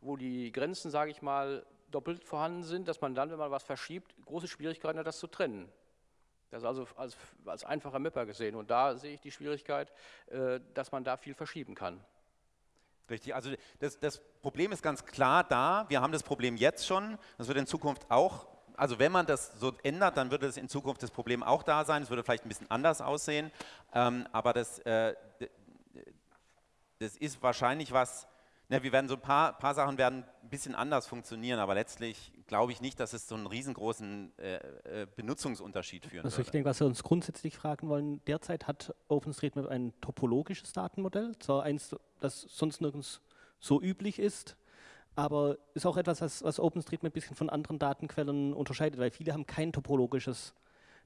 wo die Grenzen, sage ich mal, doppelt vorhanden sind, dass man dann, wenn man was verschiebt, große Schwierigkeiten hat, das zu trennen. Das ist also als, als einfacher Mapper gesehen. Und da sehe ich die Schwierigkeit, äh, dass man da viel verschieben kann. Richtig, also das, das Problem ist ganz klar da. Wir haben das Problem jetzt schon. Das wird in Zukunft auch, also wenn man das so ändert, dann würde es in Zukunft das Problem auch da sein. Es würde vielleicht ein bisschen anders aussehen. Ähm, aber das, äh, das ist wahrscheinlich was, ne, wir werden so ein paar, paar Sachen werden ein bisschen anders funktionieren, aber letztlich glaube ich nicht, dass es so einen riesengroßen äh, äh, Benutzungsunterschied führen Also würde. ich denke, was wir uns grundsätzlich fragen wollen, derzeit hat OpenStreetMap ein topologisches Datenmodell, zwar eins, das sonst nirgends so üblich ist, aber ist auch etwas, was, was OpenStreetMap ein bisschen von anderen Datenquellen unterscheidet, weil viele haben kein topologisches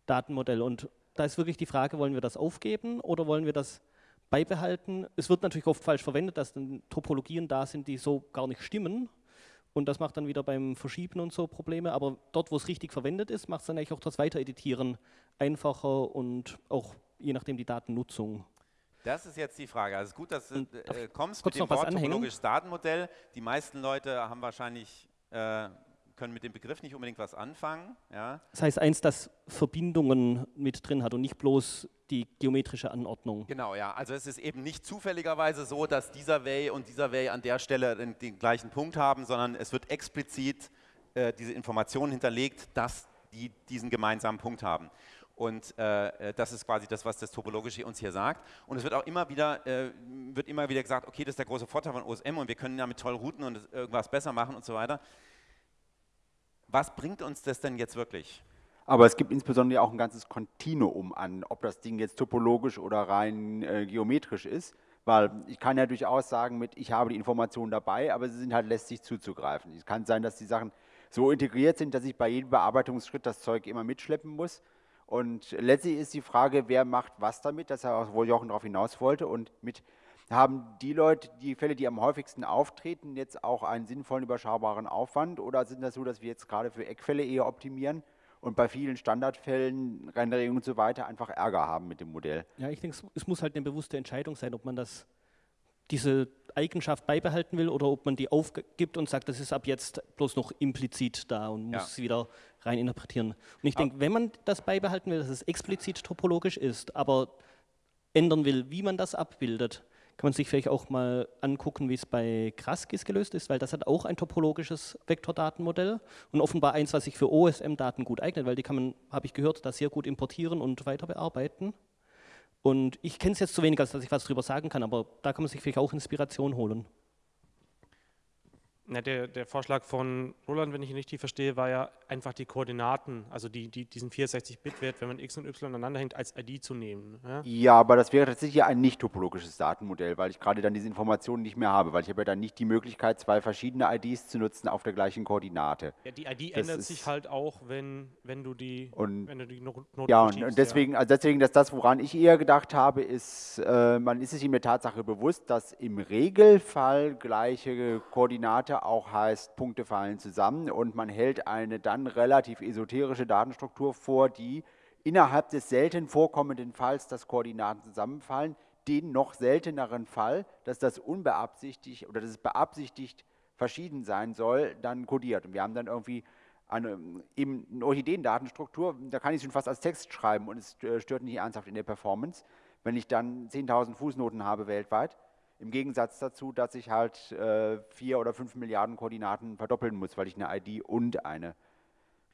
Datenmodell und da ist wirklich die Frage, wollen wir das aufgeben oder wollen wir das beibehalten? Es wird natürlich oft falsch verwendet, dass dann Topologien da sind, die so gar nicht stimmen und das macht dann wieder beim Verschieben und so Probleme. Aber dort, wo es richtig verwendet ist, macht es dann eigentlich auch das Weitereditieren einfacher und auch je nachdem die Datennutzung. Das ist jetzt die Frage. Also gut, dass du darf äh, kommst mit dem Wort topologisches Datenmodell. Die meisten Leute haben wahrscheinlich, äh, können mit dem Begriff nicht unbedingt was anfangen. Ja? Das heißt eins, das Verbindungen mit drin hat und nicht bloß die geometrische Anordnung. Genau, ja. Also es ist eben nicht zufälligerweise so, dass dieser Way und dieser Way an der Stelle den, den gleichen Punkt haben, sondern es wird explizit äh, diese Information hinterlegt, dass die diesen gemeinsamen Punkt haben. Und äh, äh, das ist quasi das, was das Topologische uns hier sagt. Und es wird auch immer wieder, äh, wird immer wieder gesagt, okay, das ist der große Vorteil von OSM und wir können damit toll routen und irgendwas besser machen und so weiter. Was bringt uns das denn jetzt wirklich? Aber es gibt insbesondere auch ein ganzes Kontinuum an, ob das Ding jetzt topologisch oder rein äh, geometrisch ist. Weil ich kann ja durchaus sagen, mit ich habe die Informationen dabei, aber sie sind halt lästig zuzugreifen. Es kann sein, dass die Sachen so integriert sind, dass ich bei jedem Bearbeitungsschritt das Zeug immer mitschleppen muss. Und letztlich ist die Frage, wer macht was damit, das ist ja auch, wo Jochen darauf hinaus wollte. Und mit haben die Leute, die Fälle, die am häufigsten auftreten, jetzt auch einen sinnvollen, überschaubaren Aufwand? Oder sind das so, dass wir jetzt gerade für Eckfälle eher optimieren? und bei vielen Standardfällen, Renderungen und so weiter einfach Ärger haben mit dem Modell. Ja, ich denke, es- es muss halt eine bewusste Entscheidung sein, ob man das, diese Eigenschaft beibehalten will oder ob man die aufgibt und sagt, das ist ab jetzt bloß noch implizit da und muss Ja. sie wieder rein interpretieren. Und ich denke, wenn man das beibehalten will, dass es explizit topologisch ist, aber ändern will, wie man das abbildet, kann man sich vielleicht auch mal angucken, wie es bei Kraskis gelöst ist, weil das hat auch ein topologisches Vektordatenmodell und offenbar eins, was sich für OSM-Daten gut eignet, weil die kann man, habe ich gehört, da sehr gut importieren und weiter bearbeiten. Und ich kenne es jetzt zu wenig, als dass ich was drüber sagen kann, aber da kann man sich vielleicht auch Inspiration holen. Na, der, der Vorschlag von Roland, wenn ich ihn richtig verstehe, war ja einfach die Koordinaten, also die, die, diesen 64-Bit-Wert, wenn man x und y aneinander hängt, als ID zu nehmen. Ja? Ja, aber das wäre tatsächlich ein nicht topologisches Datenmodell, weil ich gerade dann diese Informationen nicht mehr habe, weil ich habe ja dann nicht die Möglichkeit, zwei verschiedene IDs zu nutzen auf der gleichen Koordinate. Ja, die ID Das ändert sich halt auch, wenn, wenn du die, Und- wenn du die No- Note Ja, und, und deswegen, also deswegen, dass das, woran ich eher gedacht habe, ist, äh, man ist sich in der Tatsache bewusst, dass im Regelfall gleiche Koordinate auch heißt, Punkte fallen zusammen und man hält eine dann relativ esoterische Datenstruktur vor, die innerhalb des selten vorkommenden Falls, dass Koordinaten zusammenfallen, den noch selteneren Fall, dass das unbeabsichtigt oder dass es beabsichtigt verschieden sein soll, dann kodiert. Und wir haben dann irgendwie eine, eben eine Orchideendatenstruktur, da kann ich es schon fast als Text schreiben und es äh, stört nicht ernsthaft in der Performance, wenn ich dann 10.000 Fußnoten habe weltweit. Im Gegensatz dazu, dass ich halt äh, vier oder fünf Milliarden Koordinaten verdoppeln muss, weil ich eine ID und eine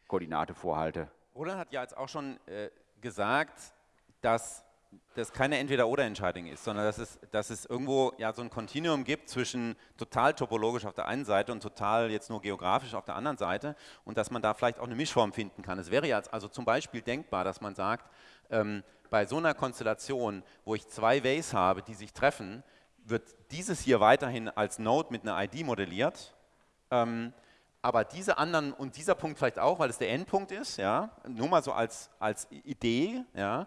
Koordinate vorhalte. Roland hat ja jetzt auch schon äh, gesagt, dass das keine Entweder-Oder-Entscheidung ist, sondern dass es, dass es irgendwo ja so ein Kontinuum gibt zwischen total topologisch auf der einen Seite und total jetzt nur geografisch auf der anderen Seite und dass man da vielleicht auch eine Mischform finden kann. Es wäre ja also zum Beispiel denkbar, dass man sagt, ähm, bei so einer Konstellation, wo ich zwei Ways habe, die sich treffen, wird dieses hier weiterhin als Node mit einer ID modelliert. Ähm, aber diese anderen und dieser Punkt vielleicht auch, weil es der Endpunkt ist, ja, nur mal so als, als Idee, ja,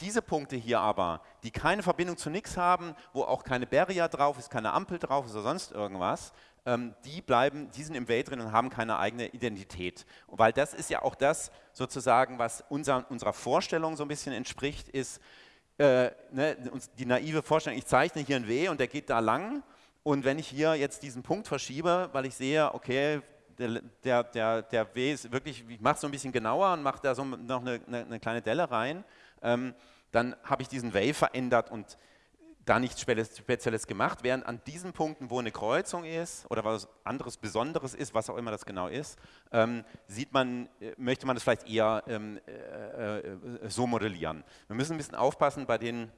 diese Punkte hier aber, die keine Verbindung zu nichts haben, wo auch keine Barrier drauf ist, keine Ampel drauf ist oder sonst irgendwas, ähm, die bleiben, die sind im Welt drin und haben keine eigene Identität. Weil das ist ja auch das sozusagen, was unser, unserer Vorstellung so ein bisschen entspricht, ist äh, ne, die naive Vorstellung, ich zeichne hier einen W und der geht da lang. Und wenn ich hier jetzt diesen Punkt verschiebe, weil ich sehe, okay, der, der, der, W ist wirklich, ich mache es so ein bisschen genauer und mache da so noch eine, eine, eine kleine Delle rein, ähm, dann habe ich diesen Wave verändert und da nichts Spezielles gemacht, während an diesen Punkten, wo eine Kreuzung ist oder was anderes Besonderes ist, was auch immer das genau ist, ähm, sieht man, äh, möchte man das vielleicht eher ähm, äh, äh, so modellieren. Wir müssen ein bisschen aufpassen bei den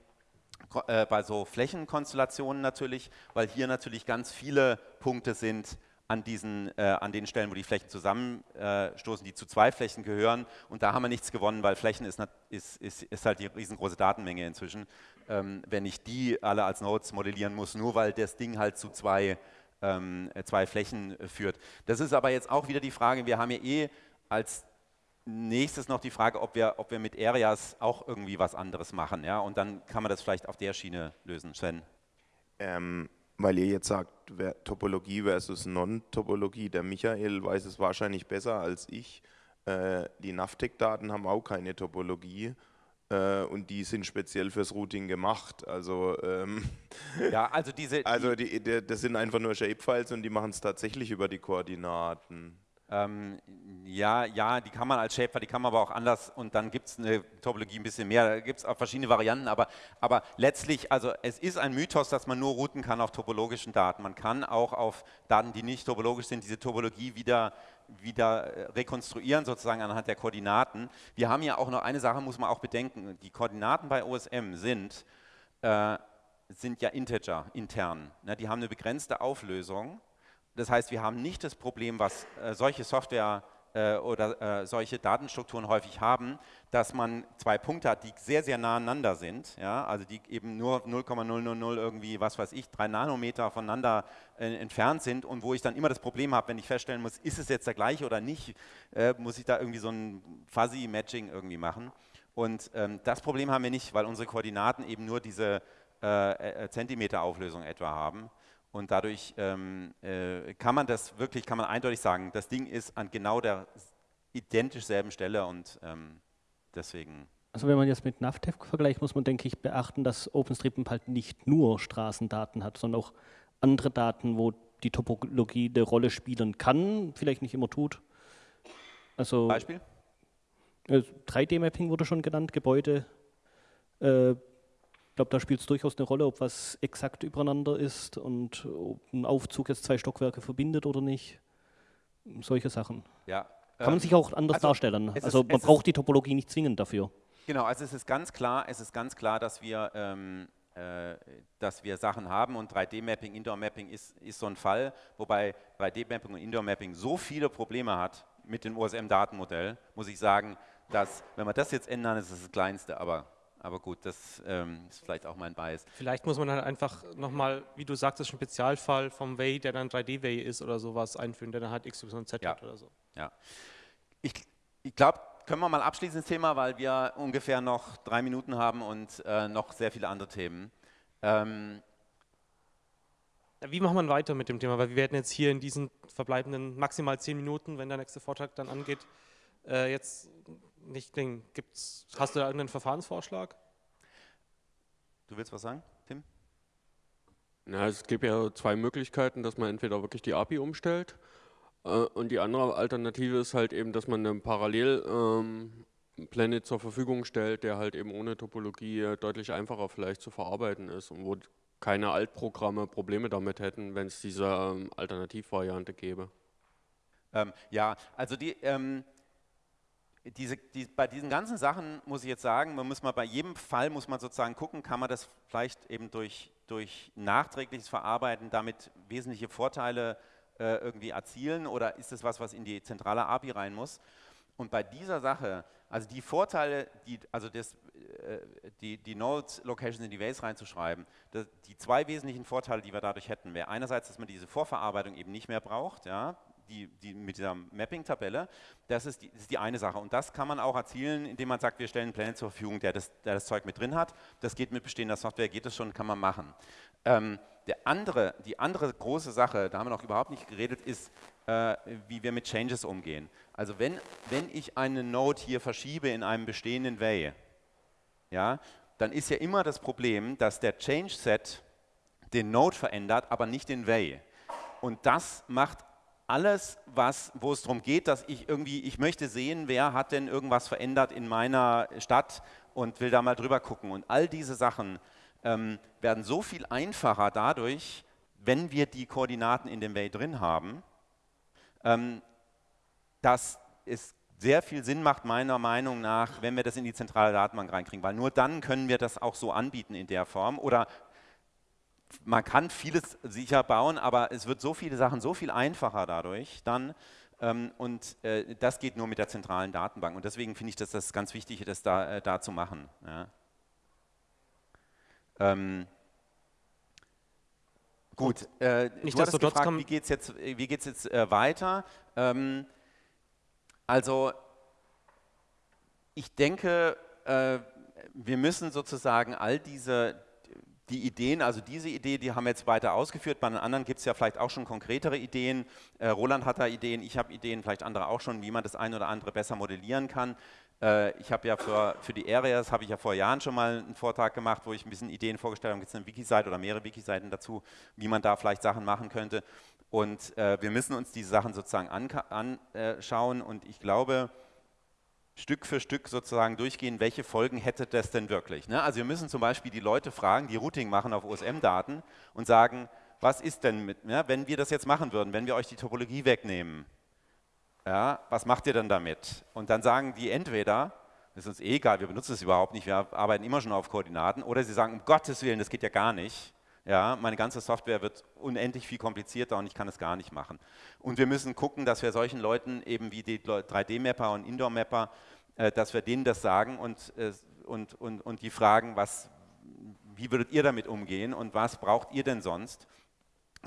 äh, bei so Flächenkonstellationen natürlich, weil hier natürlich ganz viele Punkte sind an, diesen, äh, an den Stellen, wo die Flächen zusammenstoßen, die zu zwei Flächen gehören. Und da haben wir nichts gewonnen, weil Flächen ist, ist, ist, ist halt die riesengroße Datenmenge inzwischen, ähm, wenn ich die alle als Nodes modellieren muss, nur weil das Ding halt zu zwei, ähm, äh, zwei Flächen führt. Das ist aber jetzt auch wieder die Frage, wir haben ja eh als nächstes noch die Frage, ob wir, ob wir mit Areas auch irgendwie was anderes machen. Ja? Und dann kann man das vielleicht auf der Schiene lösen. Sven. Ähm, weil ihr jetzt sagt, Topologie versus Non-Topologie, der Michael weiß es wahrscheinlich besser als ich. Äh, die Navtec-Daten haben auch keine Topologie äh, und die sind speziell fürs Routing gemacht. Also, ähm, Ja, also diese. also die, die, das sind einfach nur Shapefiles und die machen es tatsächlich über die Koordinaten. Ähm, ja, ja, die kann man als Shapefile, die kann man aber auch anders und dann gibt es eine Topologie ein bisschen mehr, da gibt es auch verschiedene Varianten, aber, aber letztlich, also es ist ein Mythos, dass man nur routen kann auf topologischen Daten. Man kann auch auf Daten, die nicht topologisch sind, diese Topologie wieder, wieder rekonstruieren, sozusagen anhand der Koordinaten. Wir haben ja auch noch eine Sache, muss man auch bedenken, die Koordinaten bei OSM sind, äh, sind ja Integer, intern. Ne? Die haben eine begrenzte Auflösung. Das heißt, wir haben nicht das Problem, was äh, solche Software äh, oder äh, solche Datenstrukturen häufig haben, dass man zwei Punkte hat, die sehr, sehr nah aneinander sind, ja? also die eben nur 0,000 irgendwie, was weiß ich, drei Nanometer voneinander äh, entfernt sind und wo ich dann immer das Problem habe, wenn ich feststellen muss, ist es jetzt der gleiche oder nicht, äh, muss ich da irgendwie so ein Fuzzy Matching irgendwie machen. Und ähm, das Problem haben wir nicht, weil unsere Koordinaten eben nur diese äh, Zentimeter-Auflösung etwa haben. Und dadurch ähm, äh, kann man das wirklich, kann man eindeutig sagen, das Ding ist an genau der identisch selben Stelle und ähm, deswegen. Also wenn man jetzt mit Navtev vergleicht, muss man, denke ich, beachten, dass OpenStreetMap halt nicht nur Straßendaten hat, sondern auch andere Daten, wo die Topologie eine Rolle spielen kann, vielleicht nicht immer tut. Also Beispiel? 3D-Mapping wurde schon genannt, Gebäude. Äh, ich glaube, da spielt es durchaus eine Rolle, ob was exakt übereinander ist und ob ein Aufzug jetzt zwei Stockwerke verbindet oder nicht. Solche Sachen. Ja. Kann man ähm, sich auch anders also darstellen. ist- Also man braucht die Topologie nicht zwingend dafür. Genau, also es ist ganz klar, es ist ganz klar, dass wir, ähm, äh, dass wir Sachen haben und 3D-Mapping, Indoor-Mapping ist, ist so ein Fall, wobei 3D-Mapping und Indoor-Mapping so viele Probleme hat mit dem OSM-Datenmodell, muss ich sagen, dass, wenn wir das jetzt ändern, ist es das Kleinste, aber, aber gut, das ähm, ist vielleicht auch mein Bias. Vielleicht muss man dann einfach nochmal, wie du sagtest, einen Spezialfall vom Way, der dann 3D-Way ist oder sowas einführen, der dann halt XYZ Ja. hat oder so. Ja. Ich, ich glaube, können wir mal abschließen das Thema, weil wir ungefähr noch drei Minuten haben und äh, noch sehr viele andere Themen. Ähm, Wie macht man weiter mit dem Thema? Weil wir werden jetzt hier in diesen verbleibenden maximal zehn Minuten, wenn der nächste Vortrag dann angeht, äh, jetzt nicht klingen. Gibt's, hast du da irgendeinen Verfahrensvorschlag? du willst was sagen, Tim? Na, es gibt ja zwei Möglichkeiten, dass man entweder wirklich die API umstellt äh, und die andere Alternative ist halt eben, dass man einen Parallel ähm, Planet zur Verfügung stellt, der halt eben ohne Topologie äh, deutlich einfacher vielleicht zu verarbeiten ist und wo keine Altprogramme Probleme damit hätten, wenn es diese ähm, Alternativvariante gäbe. Ähm, ja, also die, ähm, diese, die, bei diesen ganzen Sachen muss ich jetzt sagen, man muss mal bei jedem Fall muss man sozusagen gucken, kann man das vielleicht eben durch, durch nachträgliches Verarbeiten damit wesentliche Vorteile äh, irgendwie erzielen oder ist es was, was in die zentrale API rein muss? Und bei dieser Sache, also die Vorteile, die, also das, äh, die, die Nodes Locations in die Ways reinzuschreiben, das, die zwei wesentlichen Vorteile, die wir dadurch hätten, wäre einerseits, dass man diese Vorverarbeitung eben nicht mehr braucht, ja, die, die mit dieser Mapping-Tabelle, das, das ist die eine Sache. Und das kann man auch erzielen, indem man sagt, wir stellen einen Planet zur Verfügung, der das, der das Zeug mit drin hat. Das geht mit bestehender Software, geht das schon, kann man machen. Ähm, der andere, die andere große Sache, da haben wir noch überhaupt nicht geredet, ist, äh, wie wir mit Changes umgehen. Also wenn, wenn ich eine Node hier verschiebe in einem bestehenden Way, ja, dann ist ja immer das Problem, dass der Change-Set den Node verändert, aber nicht den Way. Und das macht alles, was, wo es darum geht, dass ich irgendwie, ich möchte sehen, wer hat denn irgendwas verändert in meiner Stadt und will da mal drüber gucken. Und all diese Sachen ähm, werden so viel einfacher dadurch, wenn wir die Koordinaten in dem Way drin haben, ähm, dass es sehr viel Sinn macht, meiner Meinung nach, wenn wir das in die zentrale Datenbank reinkriegen, weil nur dann können wir das auch so anbieten in der Form oder man kann vieles sicher bauen, aber es wird so viele Sachen so viel einfacher dadurch dann ähm, und äh, das geht nur mit der zentralen Datenbank und deswegen finde ich, dass das ganz wichtig ist, das da, äh, da zu machen. Ja. Ähm, gut, äh, du hattest Nichtsdestotrotz gefragt, wie geht es jetzt, wie geht's jetzt äh, weiter? Ähm, also ich denke, äh, wir müssen sozusagen all diese die Ideen, also diese Idee, die haben wir jetzt weiter ausgeführt. Bei den anderen gibt es ja vielleicht auch schon konkretere Ideen. Äh, Roland hat da Ideen, ich habe Ideen, vielleicht andere auch schon, wie man das eine oder andere besser modellieren kann. Äh, ich habe ja für, für die Areas, habe ich ja vor Jahren schon mal einen Vortrag gemacht, wo ich ein bisschen Ideen vorgestellt habe. Gibt es eine Wiki-Seite oder mehrere Wiki-Seiten dazu, wie man da vielleicht Sachen machen könnte. Und äh, wir müssen uns diese Sachen sozusagen anschauen und ich glaube, Stück für Stück sozusagen durchgehen, welche Folgen hätte das denn wirklich. Ne? Also wir müssen zum Beispiel die Leute fragen, die Routing machen auf OSM-Daten und sagen, was ist denn mit, ja, wenn wir das jetzt machen würden, wenn wir euch die Topologie wegnehmen, ja, was macht ihr denn damit? Und dann sagen die entweder, das ist uns eh egal, wir benutzen es überhaupt nicht, wir arbeiten immer schon auf Koordinaten, oder sie sagen, um Gottes Willen, das geht ja gar nicht. Ja, meine ganze Software wird unendlich viel komplizierter und ich kann es gar nicht machen. Und wir müssen gucken, dass wir solchen Leuten eben wie die 3D-Mapper und Indoor-Mapper, äh, dass wir denen das sagen und, äh, und, und, und die fragen, was, wie würdet ihr damit umgehen und was braucht ihr denn sonst?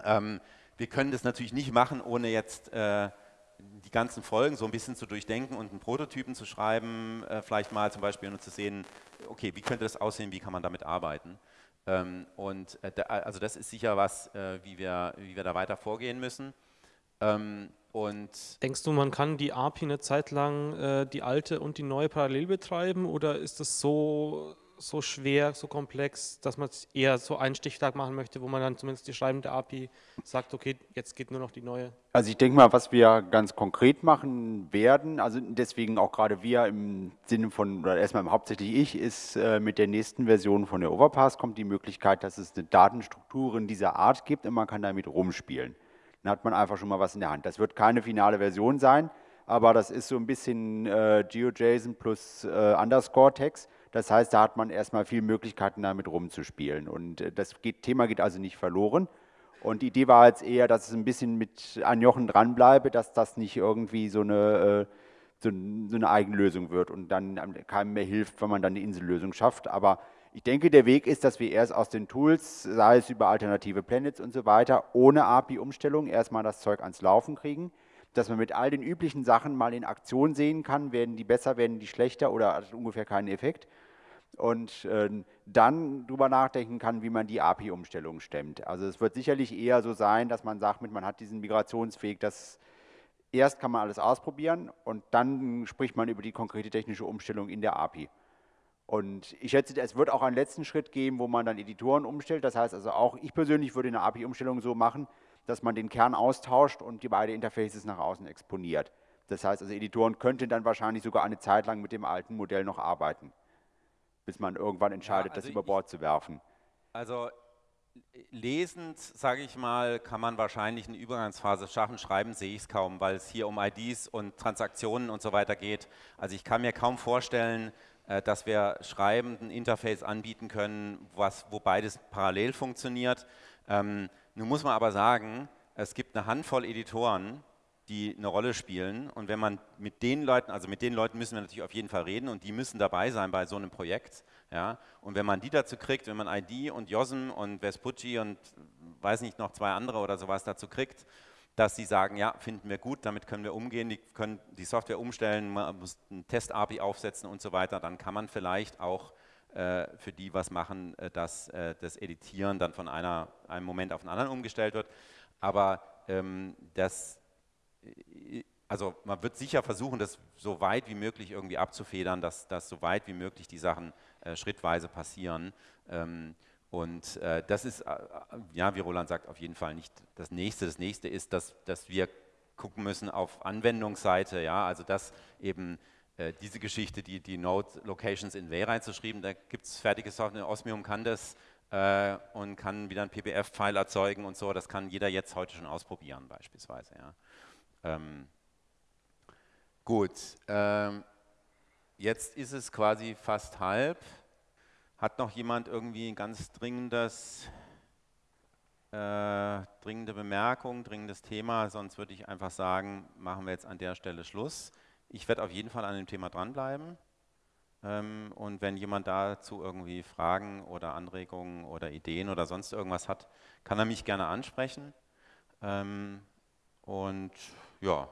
Ähm, wir können das natürlich nicht machen, ohne jetzt äh, die ganzen Folgen so ein bisschen zu durchdenken und einen Prototypen zu schreiben, äh, vielleicht mal zum Beispiel, um zu sehen, okay, wie könnte das aussehen, wie kann man damit arbeiten? Ähm, und äh, also das ist sicher was, äh, wie, wir, wie wir da weiter vorgehen müssen. Ähm, und Denkst du, man kann die API eine Zeit lang äh, die alte und die neue parallel betreiben oder ist das so, so schwer, so komplex, dass man es eher so einen Stichtag machen möchte, wo man dann zumindest die schreibende API sagt, okay, jetzt geht nur noch die neue? Also ich denke mal, was wir ganz konkret machen werden, also deswegen auch gerade wir im Sinne von, oder erstmal hauptsächlich ich, ist äh, mit der nächsten Version von der Overpass kommt die Möglichkeit, dass es eine Datenstruktur in dieser Art gibt und man kann damit rumspielen. Dann hat man einfach schon mal was in der Hand. Das wird keine finale Version sein, aber das ist so ein bisschen äh, GeoJSON plus äh, Underscore-Text. Das heißt, da hat man erstmal viele Möglichkeiten, damit rumzuspielen. Und äh, das geht, Thema geht also nicht verloren. Und die Idee war jetzt eher, dass es ein bisschen mit an Jochen dranbleibe, dass das nicht irgendwie so eine, äh, so, eine Eigenlösung wird und dann keinem mehr hilft, wenn man dann eine Insellösung schafft. Aber ich denke, der Weg ist, dass wir erst aus den Tools, sei es über alternative Planets und so weiter, ohne API-Umstellung erstmal das Zeug ans Laufen kriegen, dass man mit all den üblichen Sachen mal in Aktion sehen kann, werden die besser, werden die schlechter oder hat ungefähr keinen Effekt und äh, dann drüber nachdenken kann, wie man die API-Umstellung stemmt. Also es wird sicherlich eher so sein, dass man sagt, man hat diesen Migrationsweg, dass erst kann man alles ausprobieren und dann spricht man über die konkrete technische Umstellung in der API. Und ich schätze, es wird auch einen letzten Schritt geben, wo man dann Editoren umstellt. Das heißt also auch, ich persönlich würde eine API-Umstellung so machen, dass man den Kern austauscht und die beiden Interfaces nach außen exponiert. Das heißt also, Editoren könnten dann wahrscheinlich sogar eine Zeit lang mit dem alten Modell noch arbeiten, bis man irgendwann entscheidet, ja, also das über Bord zu werfen. Also lesend, sage ich mal, kann man wahrscheinlich eine Übergangsphase schaffen. Schreiben sehe ich es kaum, weil es hier um IDs und Transaktionen und so weiter geht. Also ich kann mir kaum vorstellen, äh, dass wir schreibend ein Interface anbieten können, was, wo beides parallel funktioniert. Ähm, nun muss man aber sagen, es gibt eine Handvoll Editoren, die eine Rolle spielen und wenn man mit den Leuten, also mit den Leuten müssen wir natürlich auf jeden Fall reden und die müssen dabei sein bei so einem Projekt. Ja? Und wenn man die dazu kriegt, wenn man ID und JOSM und Vespucci und weiß nicht noch zwei andere oder sowas dazu kriegt, dass sie sagen, ja, finden wir gut, damit können wir umgehen, die können die Software umstellen, man muss ein Test-API aufsetzen und so weiter, dann kann man vielleicht auch äh, für die was machen, äh, dass äh, das Editieren dann von einer, einem Moment auf den anderen umgestellt wird. Aber ähm, das, also man wird sicher versuchen, das so weit wie möglich irgendwie abzufedern, dass, dass so weit wie möglich die Sachen äh, schrittweise passieren. Ähm, und äh, das ist, äh, ja, wie Roland sagt, auf jeden Fall nicht das Nächste. Das Nächste ist, dass, dass wir gucken müssen auf Anwendungsseite, ja, also dass eben äh, diese Geschichte, die, die Node Locations in Way reinzuschreiben, da gibt es fertige Software, Osmium kann das äh, und kann wieder ein PBF-File erzeugen und so, das kann jeder jetzt heute schon ausprobieren beispielsweise, ja. Ähm, gut, ähm, jetzt ist es quasi fast halb. Hat noch jemand irgendwie ein ganz dringendes, äh, dringende Bemerkung, dringendes Thema? Sonst würde ich einfach sagen, machen wir jetzt an der Stelle Schluss. Ich werde auf jeden Fall an dem Thema dranbleiben. Ähm, und wenn jemand dazu irgendwie Fragen oder Anregungen oder Ideen oder sonst irgendwas hat, kann er mich gerne ansprechen. Ähm, und ja,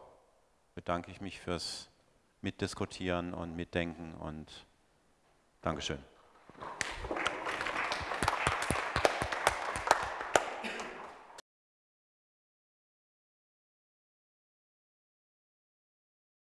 bedanke ich mich fürs Mitdiskutieren und Mitdenken und Dankeschön.